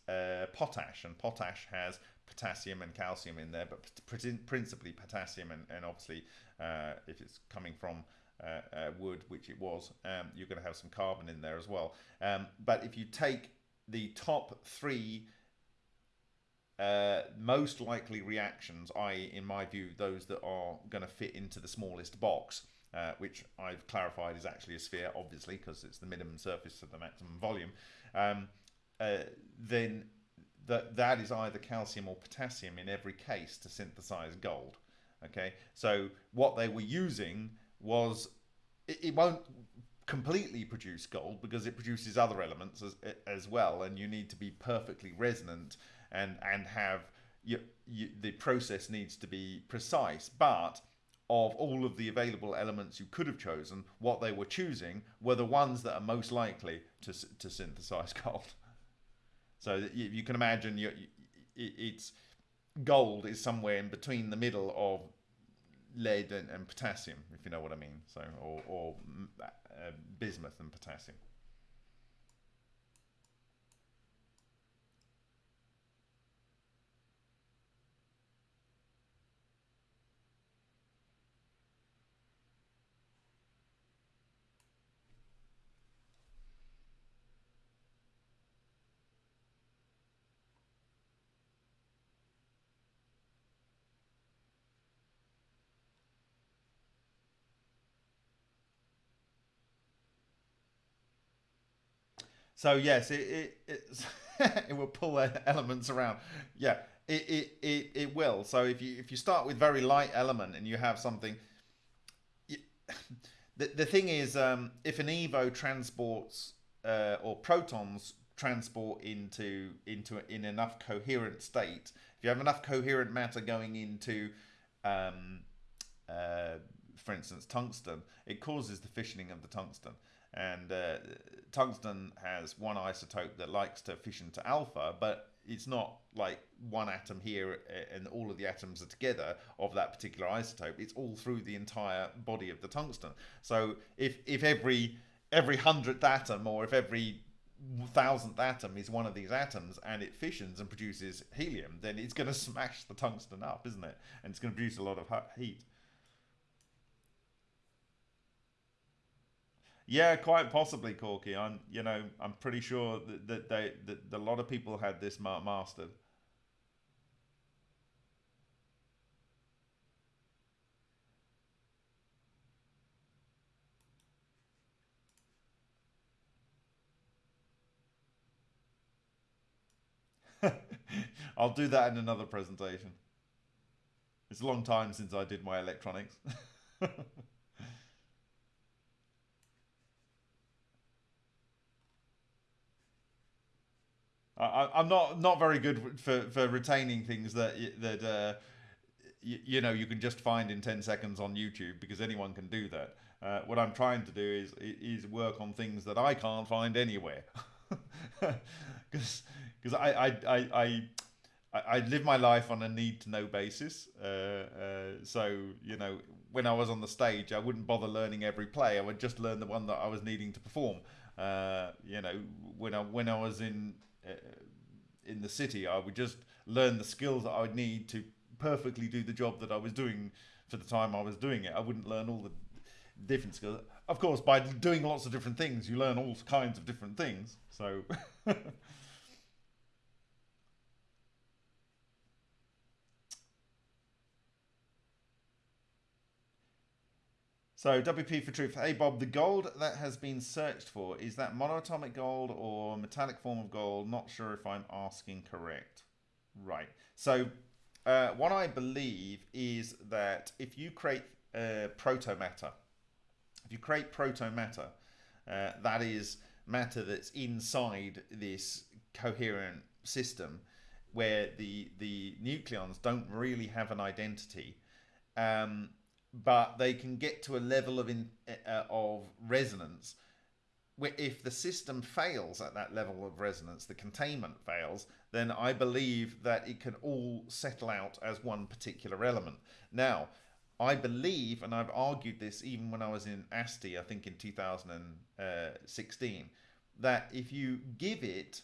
[SPEAKER 1] uh, potash. And potash has potassium and calcium in there, but principally potassium, and, and obviously, uh, if it's coming from uh, uh, wood, which it was, um, you're going to have some carbon in there as well. Um, but if you take the top three uh, most likely reactions, i.e., in my view, those that are going to fit into the smallest box, uh, which I've clarified is actually a sphere, obviously, because it's the minimum surface of the maximum volume, um, uh, then that that is either calcium or potassium in every case to synthesize gold. Okay, so what they were using was it, it won't completely produce gold because it produces other elements as, as well, and you need to be perfectly resonant and and have you, you, the process needs to be precise, but of all of the available elements you could have chosen, what they were choosing were the ones that are most likely to, to synthesize gold. So you, you can imagine you, it's gold is somewhere in between the middle of lead and, and potassium, if you know what I mean. So or, or uh, bismuth and potassium. So yes, it it it will pull elements around. Yeah, it, it it it will. So if you if you start with very light element and you have something, the the thing is, um, if an evo transports uh, or protons transport into into in enough coherent state, if you have enough coherent matter going into um, uh, for instance, tungsten, it causes the fissioning of the tungsten. And uh, tungsten has one isotope that likes to fission to alpha, but it's not like one atom here uh, and all of the atoms are together of that particular isotope. It's all through the entire body of the tungsten. So if if every every hundredth atom or if every thousandth atom is one of these atoms and it fissions and produces helium, then it's going to smash the tungsten up, isn't it? And it's going to produce a lot of heat. Yeah, quite possibly, Corky. I'm, you know, I'm pretty sure that, they that a lot of people had this mastered. I'll do that in another presentation. It's a long time since I did my electronics. I, I'm not not very good for, for retaining things that that uh, you, you know you can just find in 10 seconds on YouTube because anyone can do that. Uh, what I'm trying to do is is work on things that I can't find anywhere. Because because I, I, I, I I live my life on a need to know basis. Uh, uh, so, you know, when I was on the stage, I wouldn't bother learning every play. I would just learn the one that I was needing to perform. Uh, you know, when I when I was in in the city, I would just learn the skills that I would need to perfectly do the job that I was doing for the time I was doing it. I wouldn't learn all the different skills. Of course, by doing lots of different things, you learn all kinds of different things. So. So WP for truth. Hey Bob, the gold that has been searched for, is that monoatomic gold or metallic form of gold? Not sure if I'm asking correct. Right. So uh, what I believe is that if you create uh, proto matter, if you create proto matter, Uh, that is matter that's inside this coherent system where the the nucleons don't really have an identity um, but they can get to a level of in, uh, of resonance. Where if the system fails at that level of resonance the containment fails then i believe that it can all settle out as one particular element. Now I believe, and I've argued this even when I was in ASTI, I think in 2016, that if you give it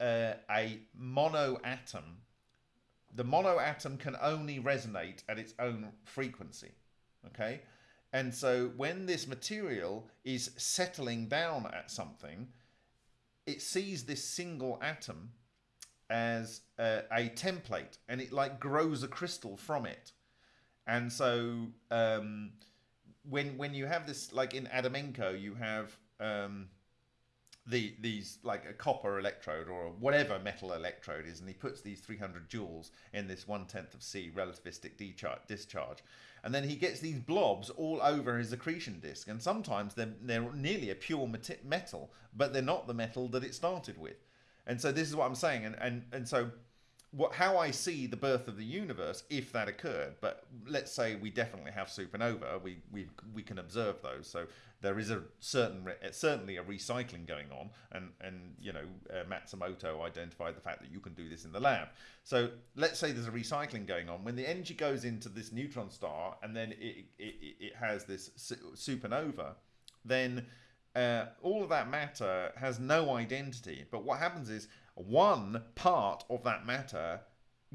[SPEAKER 1] uh, a mono atom, the mono atom can only resonate at its own frequency. Okay? And so when this material is settling down at something, it sees this single atom as a, a template and it like grows a crystal from it. And so um, when when you have this like in Adamenko, you have um, the these like a copper electrode or whatever metal electrode is, and he puts these 300 joules in this one tenth of C relativistic discharge, and then he gets these blobs all over his accretion disk, and sometimes they're they're nearly a pure metal, but they're not the metal that it started with, and so this is what I'm saying, and and and so what how I see the birth of the universe if that occurred. But let's say we definitely have supernova. We we we can observe those. So there is a certain certainly a recycling going on, and and you know uh, Matsumoto identified the fact that you can do this in the lab. So let's say there's a recycling going on when the energy goes into this neutron star, and then it it, it has this supernova, then. Uh, all of that matter has no identity, but what happens is one part of that matter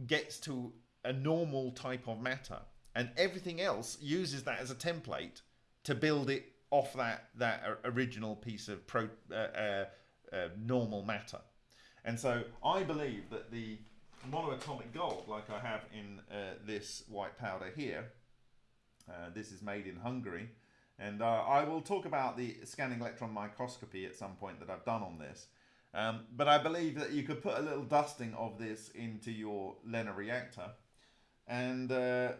[SPEAKER 1] gets to a normal type of matter. And everything else uses that as a template to build it off that that original piece of pro, uh, uh, uh, normal matter. And so i believe that the monoatomic gold like i have in uh, this white powder here uh, this is made in hungary. And uh, i will talk about the scanning electron microscopy at some point that i've done on this um, but I believe that you could put a little dusting of this into your LENR reactor. And uh,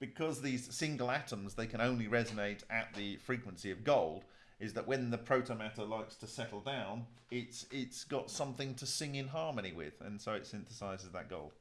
[SPEAKER 1] because these single atoms, they can only resonate at the frequency of gold, is that when the protomatter likes to settle down, it's it's got something to sing in harmony with, and so it synthesizes that gold.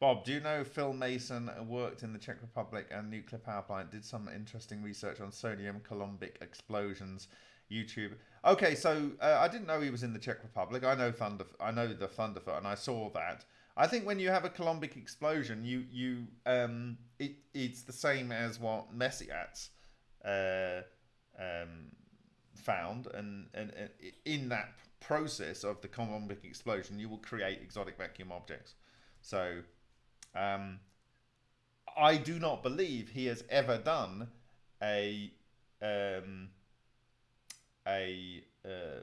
[SPEAKER 1] Bob, do you know Phil Mason worked in the Czech Republic and nuclear power plant, did some interesting research on sodium Coulombic explosions, YouTube. Okay, so uh, I didn't know he was in the Czech Republic. I know Thunder, I know the Thunderfoot, and I saw that. I think when you have a Coulombic explosion, you you um it it's the same as what Mesyats' uh, um, found, and, and and in that process of the Coulombic explosion, you will create exotic vacuum objects. So um, I do not believe he has ever done a um, a uh,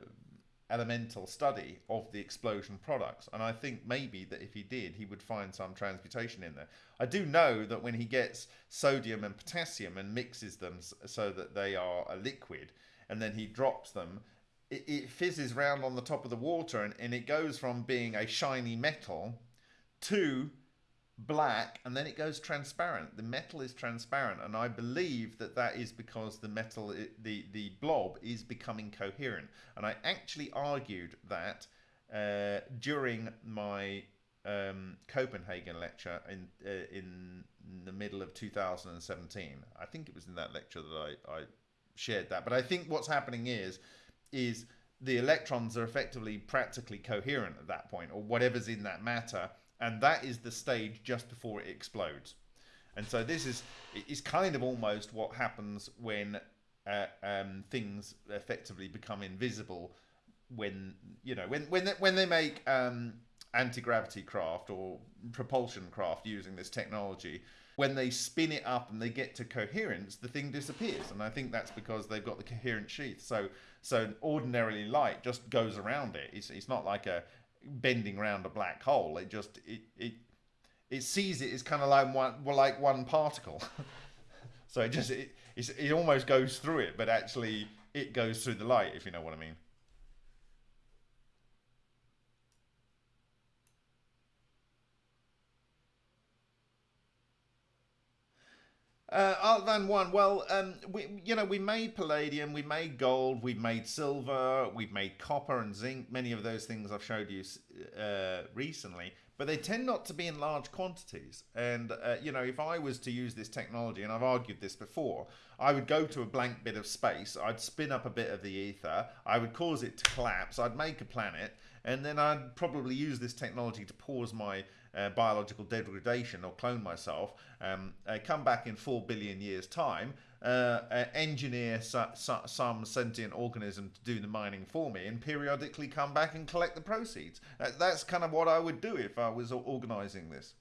[SPEAKER 1] elemental study of the explosion products, and I think maybe that if he did, he would find some transmutation in there. I do know that when he gets sodium and potassium and mixes them so that they are a liquid, and then he drops them. It, fizzes round on the top of the water and, and it goes from being a shiny metal to black and then it goes transparent. The metal is transparent and i believe that that is because the metal the the blob is becoming coherent. And i actually argued that uh, during my um, copenhagen lecture in uh, in the middle of 2017 i think it was in that lecture that i i shared that. But i think what's happening is is the electrons are effectively practically coherent at that point or whatever's in that matter and that is the stage just before it explodes. And so this is is kind of almost what happens when uh, um, things effectively become invisible when you know when when they, when they make um, anti gravity craft or propulsion craft using this technology. when they spin it up and they get to coherence, the thing disappears. And I think that's because they've got the coherent sheath. So so ordinarily light just goes around it. It's, it's not like a bending around a black hole. It just it it it sees it as kind of like one well, like one particle. so it just it it almost goes through it, but actually it goes through the light. If you know what I mean. Uh, than one, well, um, we you know we made palladium, we made gold, we made silver, we've made copper and zinc. Many of those things I've showed you uh, recently, but they tend not to be in large quantities. And uh, you know, if I was to use this technology, and I've argued this before, I would go to a blank bit of space, I'd spin up a bit of the ether, I would cause it to collapse, I'd make a planet, and then I'd probably use this technology to pause my uh, biological degradation or clone myself, um, uh, come back in four billion years' time, uh, uh engineer su su some sentient organism to do the mining for me, and periodically come back and collect the proceeds. that's kind of what I would do if I was organizing this.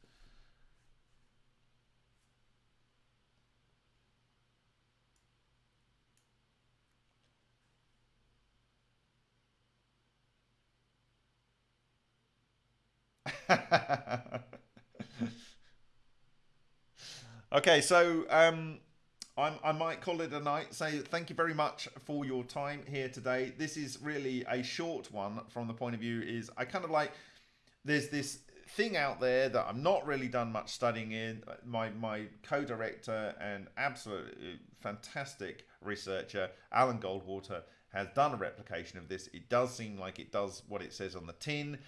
[SPEAKER 1] okay, so um, i might call it a night. Say thank you very much for your time here today. This is really a short one from the point of view is I kind of like there's this thing out there that I'm not really done much studying in. My my co-director and absolutely fantastic researcher Alan Goldwater has done a replication of this. It does seem like it does what it says on the tin.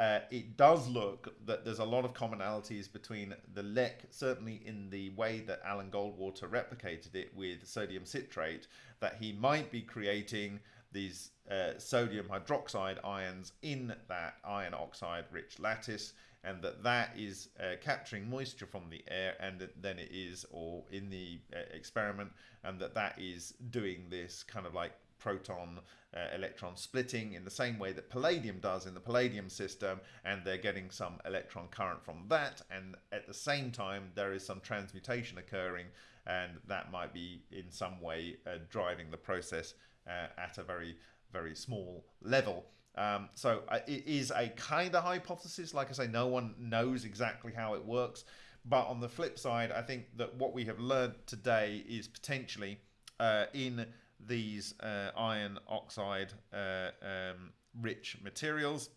[SPEAKER 1] Uh, it does look that there's a lot of commonalities between the LEC, certainly in the way that Alan Goldwater replicated it with sodium citrate, that he might be creating these uh, sodium hydroxide ions in that iron oxide rich lattice and that that is uh, capturing moisture from the air and then it is or in the uh, experiment and that that is doing this kind of like proton uh, electron splitting in the same way that palladium does in the palladium system and they're getting some electron current from that and at the same time there is some transmutation occurring and that might be in some way uh, driving the process uh, at a very very small level. Um, so uh, it is a kind of hypothesis. Like I say no one knows exactly how it works. But on the flip side I think that what we have learned today is potentially uh, in these uh, iron oxide uh, um, rich materials,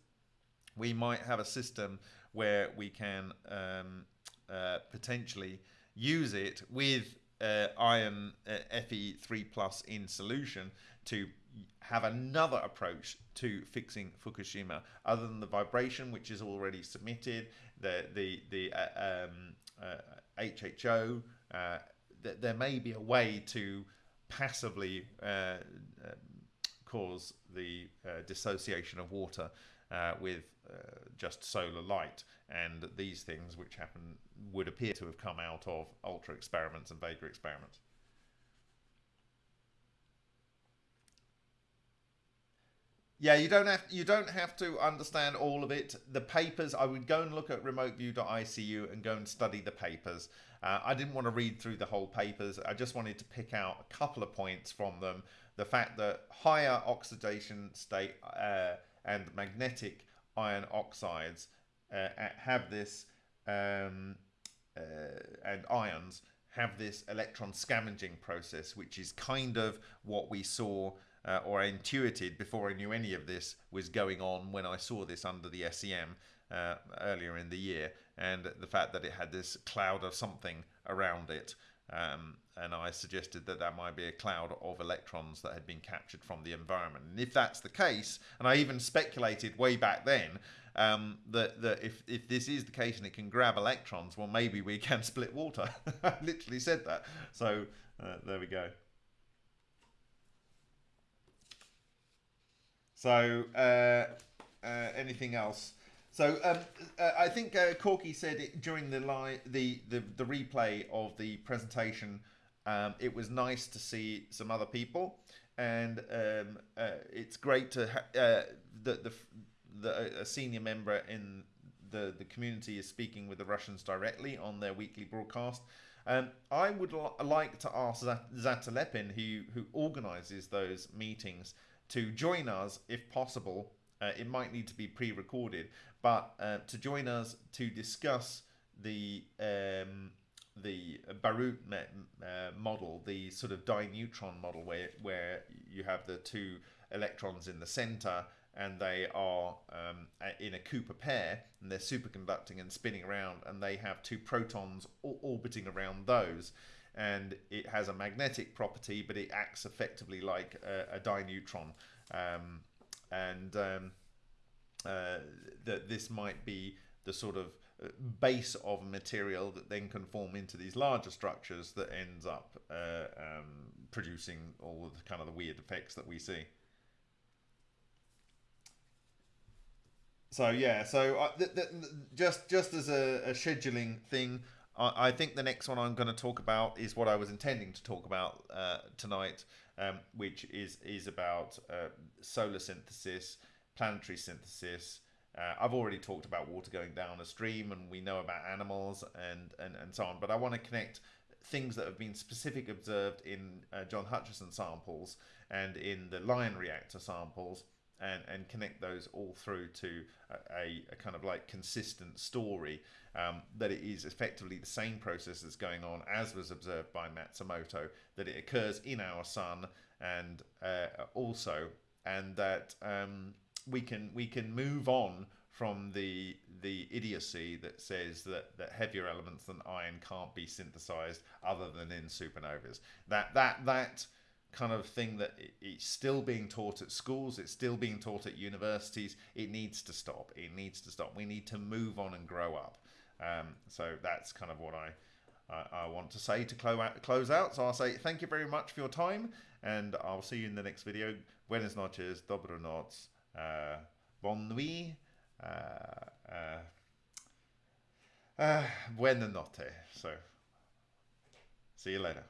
[SPEAKER 1] we might have a system where we can um, uh, potentially use it with uh, iron uh, Fe3 plus in solution to have another approach to fixing Fukushima other than the vibration which is already submitted the the the uh, um, HHO th there may be a way to passively uh, um, cause the uh, dissociation of water uh, with uh, just solar light. And these things, which happen, would appear to have come out of ultra experiments and Vega experiments. Yeah, you don't have you don't have to understand all of it. The papers, I would go and look at remoteview.icu and go and study the papers. Uh, I didn't want to read through the whole papers. I just wanted to pick out a couple of points from them. The fact that higher oxidation state uh, and magnetic iron oxides uh, have this, um, uh, and ions have this electron scavenging process, which is kind of what we saw uh, or I intuited before I knew any of this was going on when I saw this under the SEM uh, earlier in the year, and the fact that it had this cloud of something around it. Um, and I suggested that that might be a cloud of electrons that had been captured from the environment. And if that's the case, and I even speculated way back then um, that, that if, if this is the case and it can grab electrons, well, maybe we can split water. I literally said that. So uh, there we go. So, uh, uh, anything else? So, um, uh, I think uh, Corky said it during the, li- the the the replay of the presentation. Um, it was nice to see some other people, and um, uh, it's great to ha- uh, the the, the a senior member in the the community is speaking with the Russians directly on their weekly broadcast. Um, I would l- like to ask Zatelepin, who who organises those meetings, to join us if possible. Uh, it might need to be pre-recorded, but uh, to join us to discuss the um, the Barut uh, model, the sort of dineutron model, where where you have the two electrons in the center and they are um, in a Cooper pair and they're superconducting and spinning around and they have two protons orbiting around those. And it has a magnetic property but it acts effectively like a, a dineutron. Um, and um, uh, that this might be the sort of uh, base of material that then can form into these larger structures that ends up uh, um, producing all of the kind of the weird effects that we see. So yeah, so uh, th- th- just just as a, a scheduling thing, I, I, think the next one I'm going to talk about is what I was intending to talk about uh, tonight, um, which is is about uh, solar synthesis, planetary synthesis. Uh, I've already talked about water going down a stream, and we know about animals and and, and so on. But I want to connect things that have been specific observed in uh, John Hutchison samples and in the Lion reactor samples and, and connect those all through to a, a kind of like consistent story um, that it is effectively the same process that's going on as was observed by Matsumoto, that it occurs in our sun and uh, also, and that um, we can we can move on from the the idiocy that says that, that heavier elements than iron can't be synthesized other than in supernovas. That that that kind of thing that it's still being taught at schools, it's still being taught at universities. It needs to stop. It needs to stop. We need to move on and grow up. Um, so that's kind of what I, I, I want to say to close out, close out. So I'll say thank you very much for your time, and I'll see you in the next video. Buenas noches, dobro noc, uh, bonne nuit, uh, uh, uh, buena notte. So see you later.